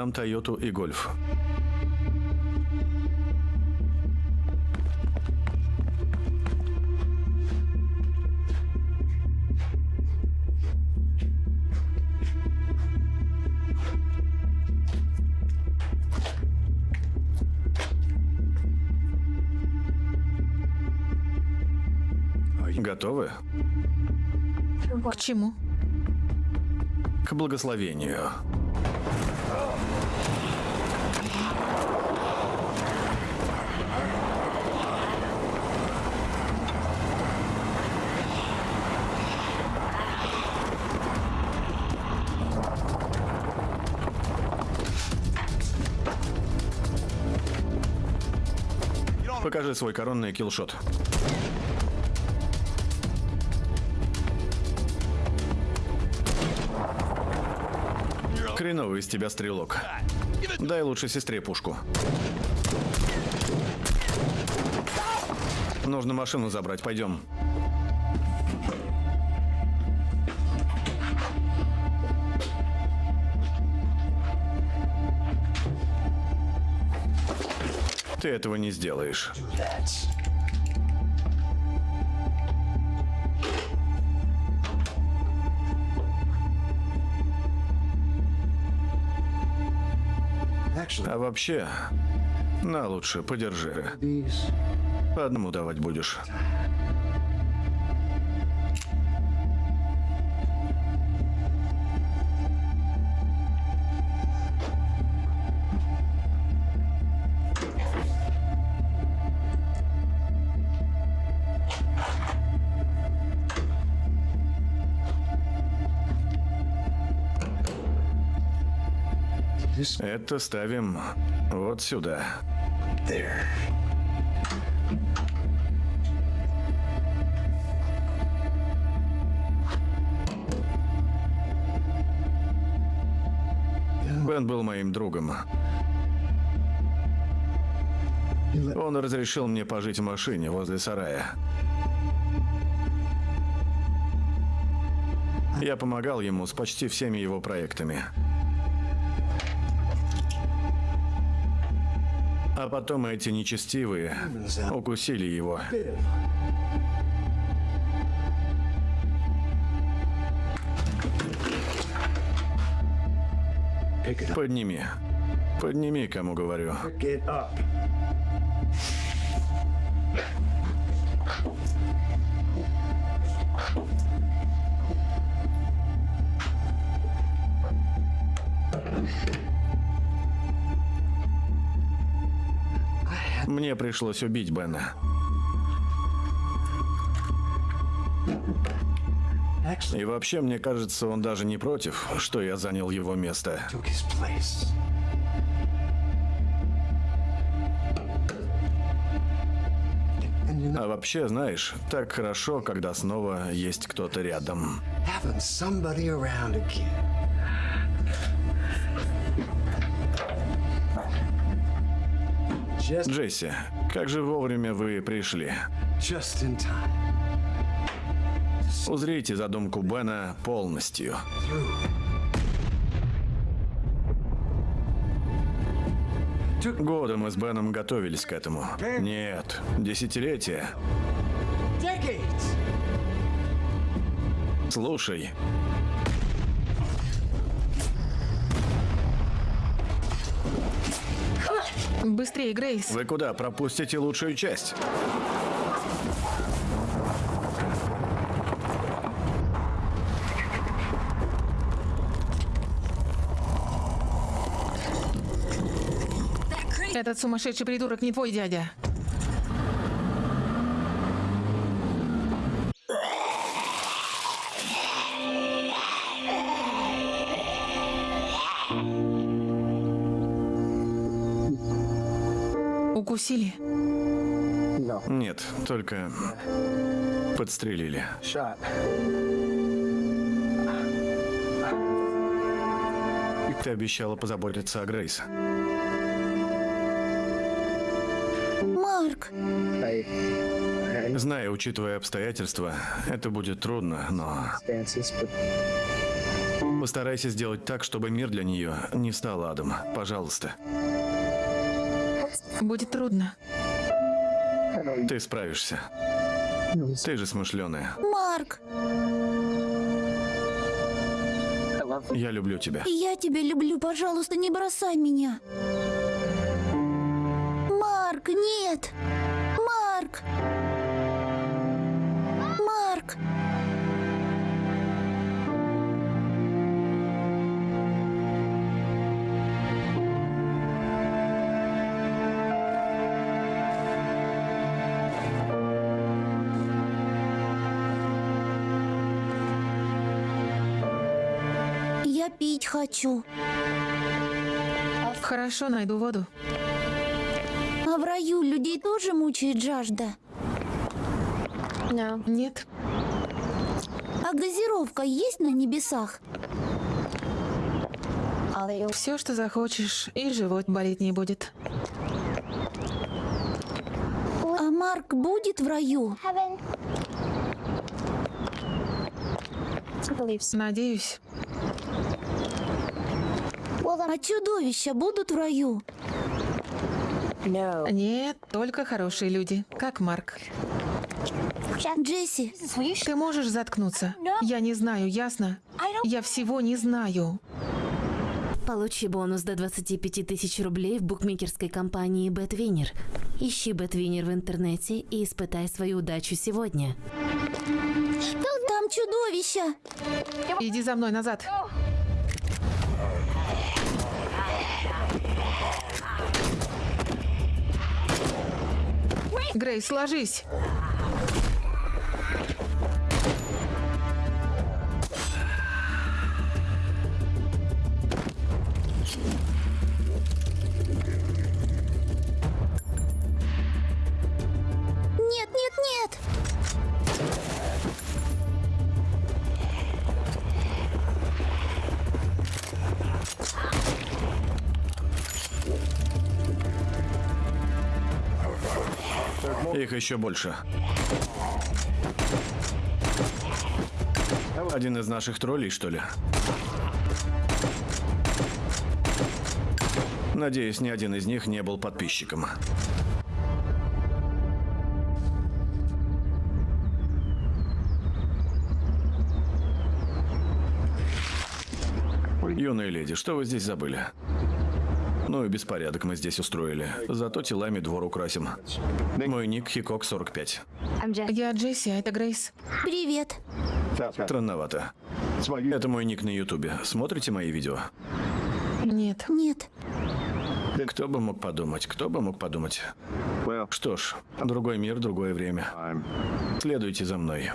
Продам Тойоту и Гольф. Готовы? К чему? К благословению. Покажи свой коронный киллшот. Хреновый из тебя стрелок. Дай лучше сестре пушку. Нужно машину забрать, пойдем. Ты этого не сделаешь. А вообще, на лучше, подержи. По одному давать будешь. Это ставим вот сюда. Бен был моим другом. Он разрешил мне пожить в машине возле сарая. Я помогал ему с почти всеми его проектами. Потом эти нечестивые укусили его. Подними. Подними, кому говорю. Мне пришлось убить Бена. И вообще, мне кажется, он даже не против, что я занял его место. А вообще, знаешь, так хорошо, когда снова есть кто-то рядом. Джесси, как же вовремя вы пришли. Узрите задумку Бена полностью. Годы мы с Беном готовились к этому. Нет, десятилетия. Слушай, Быстрее, Грейс. вы куда пропустите лучшую часть? Этот сумасшедший придурок не твой дядя. Укусили? Нет, только подстрелили. Ты обещала позаботиться о Грейс. Марк, Знаю, учитывая обстоятельства, это будет трудно, но постарайся сделать так, чтобы мир для нее не стал адом. Пожалуйста. Будет трудно. Ты справишься. Ты же смышленая. Марк, Я люблю тебя. я тебя люблю, пожалуйста, не бросай меня. Марк, нет. Марк. Хочу. Хорошо, найду воду. А в раю людей тоже мучает жажда. No. Нет. А газировка есть на небесах? Все, что захочешь, и живот болеть не будет. А Марк будет в раю? Надеюсь. А чудовища будут в раю? Нет, только хорошие люди, как Марк. Джесси, Ты можешь заткнуться? Я не знаю, ясно? Я всего не знаю. Получи бонус до 25 тысяч рублей в букмекерской компании BetWinner. Ищи BetWinner в интернете и испытай свою удачу сегодня. там чудовища. Иди за мной назад. Грейс, ложись. Их еще больше. Один из наших троллей, что ли? Надеюсь, ни один из них не был подписчиком. Юная леди, что вы здесь забыли? Ну и беспорядок мы здесь устроили. Зато телами двор украсим. Мой ник Хикок 45. I'm Jess. Я Джесси, а это Грейс. Привет. Странновато. Это мой ник на ютубе. Смотрите мои видео? Нет. Нет. Кто бы мог подумать, кто бы мог подумать. Что ж, другой мир, другое время. Следуйте за мной.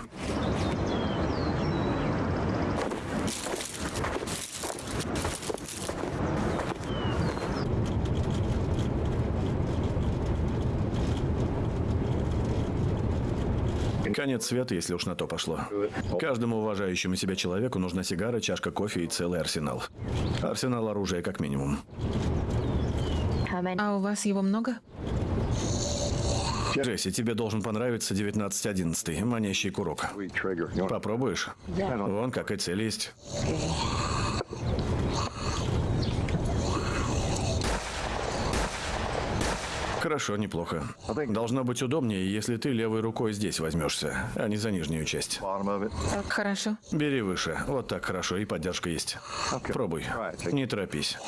Конец света, если уж на то пошло. Каждому уважающему себя человеку нужна сигара, чашка кофе и целый арсенал. Арсенал оружия как минимум. А у вас его много? Джесси, тебе должен понравиться 1911, манящий курок. Попробуешь? Вон какая цель есть. Хорошо, неплохо. Должно быть удобнее, если ты левой рукой здесь возьмешься, а не за нижнюю часть. Хорошо. Бери выше. Вот так хорошо, и поддержка есть. Пробуй. Не торопись.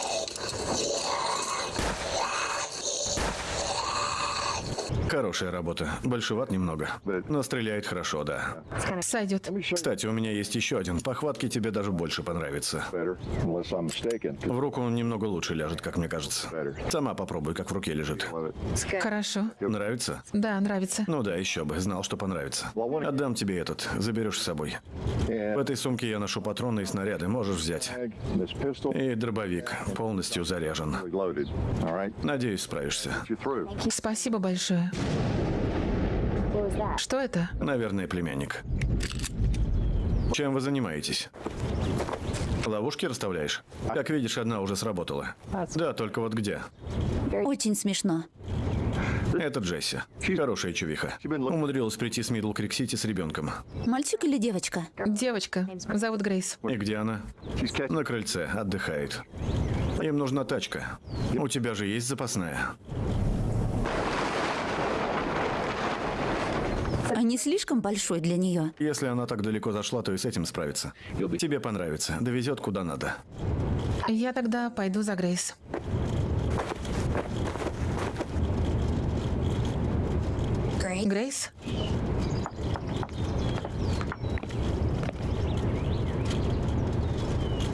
Хорошая работа. Большеват немного. Но стреляет хорошо, да. Сойдет. Кстати, у меня есть еще один. Похватки тебе даже больше понравится. В руку он немного лучше ляжет, как мне кажется. Сама попробуй, как в руке лежит. Хорошо. Нравится? Да, нравится. Ну да, еще бы. Знал, что понравится. Отдам тебе этот. Заберешь с собой. В этой сумке я ношу патроны и снаряды. Можешь взять. И дробовик. Полностью заряжен. Надеюсь, справишься. Спасибо большое. Что это? Наверное, племянник. Чем вы занимаетесь? Ловушки расставляешь? Как видишь, одна уже сработала. Да, только вот где? Очень смешно. Это Джесси. Хорошая чувиха. Умудрилась прийти с Мидл Крик Сити с ребенком. Мальчик или девочка? Девочка. Зовут Грейс. И где она? На крыльце, отдыхает. Им нужна тачка. У тебя же есть запасная. А не слишком большой для нее? Если она так далеко зашла, то и с этим справится. Тебе понравится. Довезет куда надо. Я тогда пойду за Грейс. Грейс?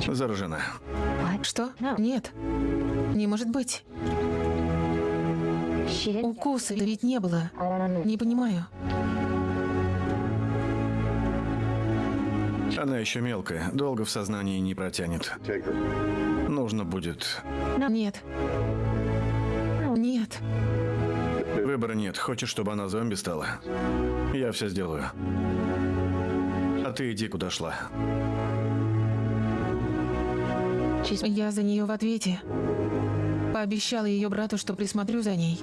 Заражена. Что? Нет. Не может быть. Укуса ведь не было. Не понимаю. Она еще мелкая, долго в сознании не протянет. Нужно будет... Нет. Нет. Выбора нет. Хочешь, чтобы она зомби стала? Я все сделаю. А ты иди, куда шла. Я за нее в ответе. Пообещала ее брату, что присмотрю за ней.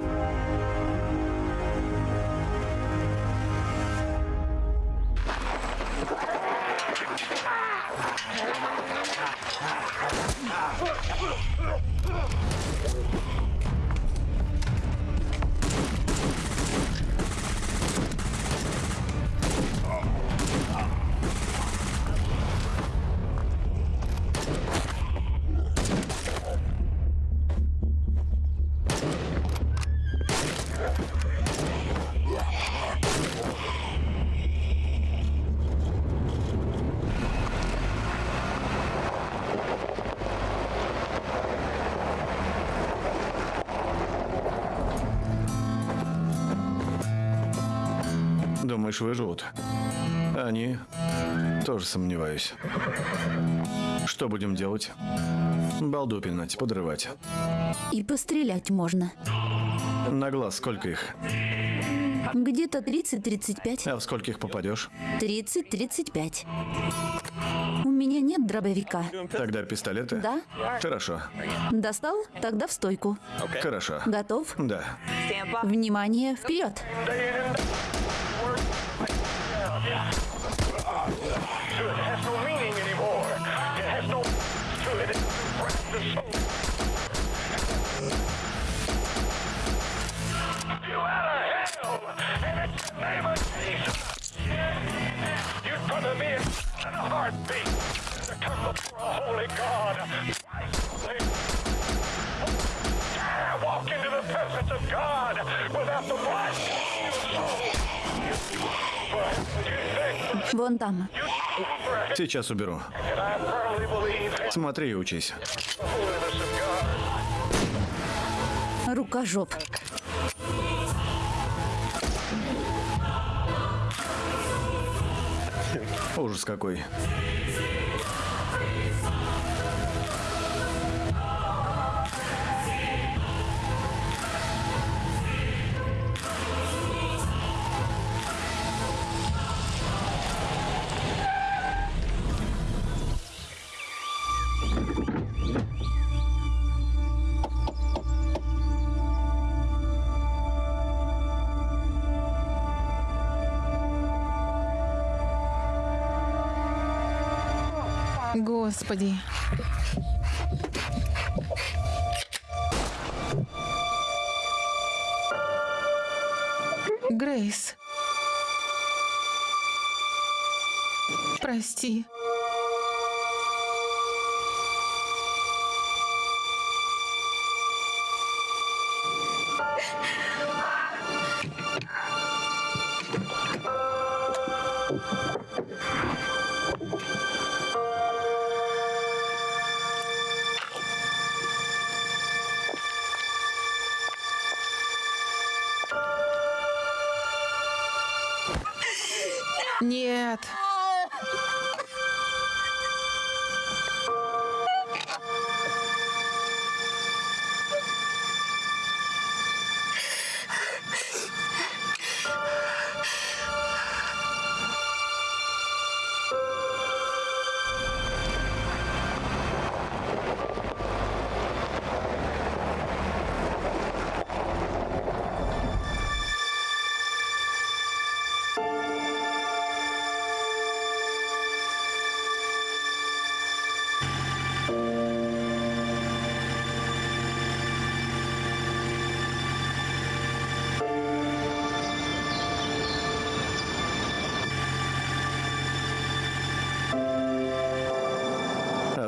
Думаешь, выживут? Они? Тоже сомневаюсь. Что будем делать? Балду пинать, подрывать. И пострелять можно. На глаз сколько их? Где-то 30-35. А в скольких попадешь? 30-35. У меня нет дробовика. Тогда пистолеты? Да? Хорошо. Достал? Тогда в стойку. Хорошо. Готов? Да. Внимание, вперед! my God! Dare walk into the presence of God without the blood! Вон там. Сейчас уберу. Смотри и учись. Рукожоп. Ужас какой. Господи. Грейс. Прости.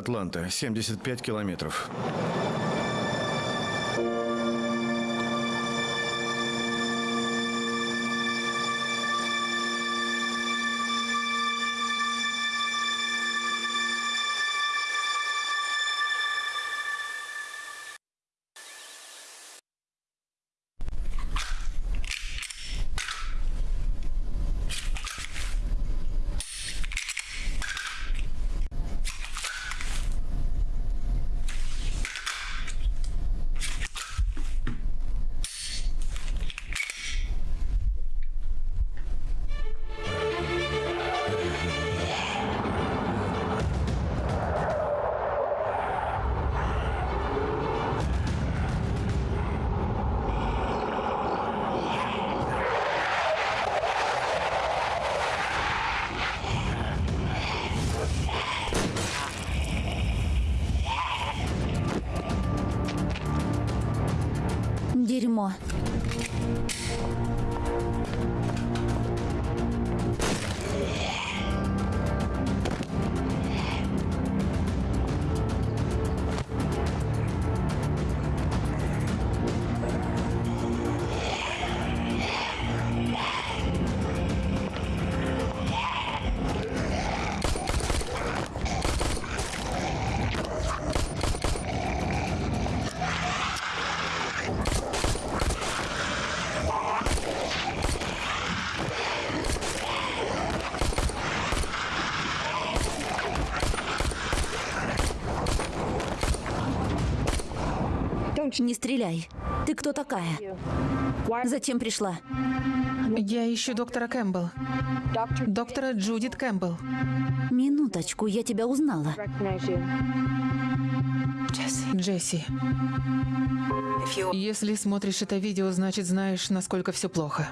Атланта, 75 километров. Не стреляй. Ты кто такая? Зачем пришла? Я ищу доктора Кэмпбелл. Доктора Джудит Кэмпбелл. Минуточку, я тебя узнала. Джесси. Если смотришь это видео, значит знаешь, насколько все плохо.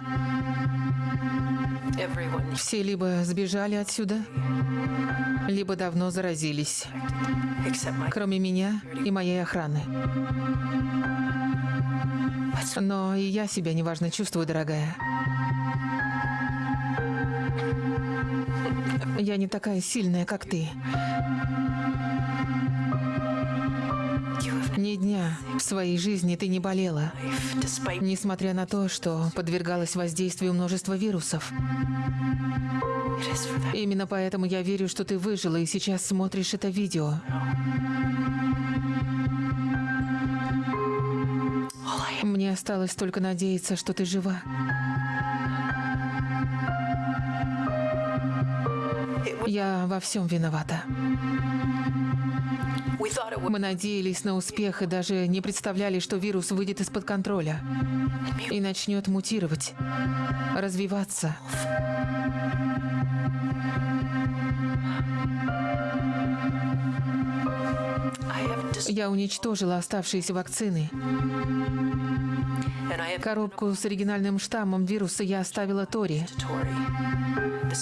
Все либо сбежали отсюда, либо давно заразились. Кроме меня и моей охраны. Но и я себя неважно чувствую, дорогая. Я не такая сильная, как ты. В своей жизни ты не болела, несмотря на то, что подвергалась воздействию множества вирусов. Именно поэтому я верю, что ты выжила и сейчас смотришь это видео. Мне осталось только надеяться, что ты жива. Я во всем виновата. Мы надеялись на успех и даже не представляли, что вирус выйдет из-под контроля и начнет мутировать, развиваться. Я уничтожила оставшиеся вакцины. Коробку с оригинальным штаммом вируса я оставила Тори,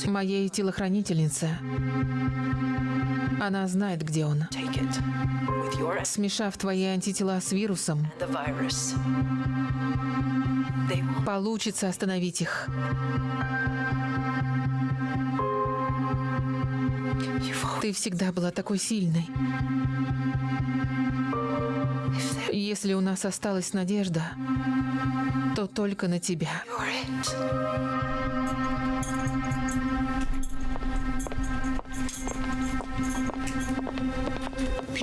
моей телохранительнице. Она знает, где он. Смешав твои антитела с вирусом, получится остановить их. Ты всегда была такой сильной. Если у нас осталась надежда, то только на тебя.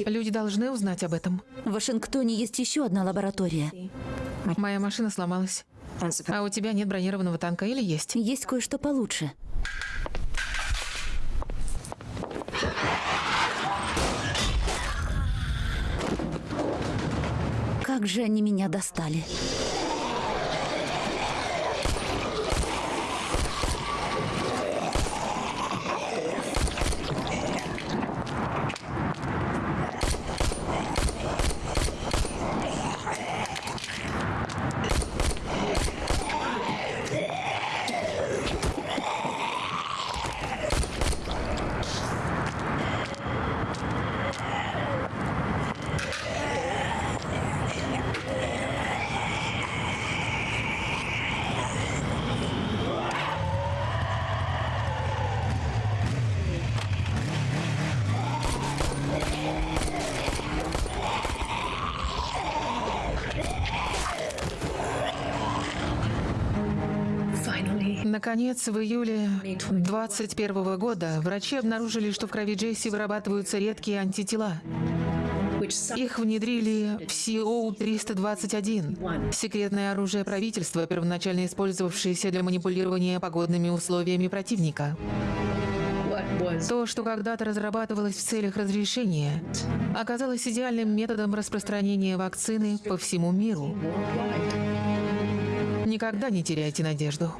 Люди должны узнать об этом. В Вашингтоне есть еще одна лаборатория. Моя машина сломалась. А у тебя нет бронированного танка или есть? Есть кое-что получше. Как же они меня достали. Наконец, в июле 2021 года врачи обнаружили, что в крови Джесси вырабатываются редкие антитела. Их внедрили в CO-321, секретное оружие правительства, первоначально использовавшееся для манипулирования погодными условиями противника. То, что когда-то разрабатывалось в целях разрешения, оказалось идеальным методом распространения вакцины по всему миру. Никогда не теряйте надежду.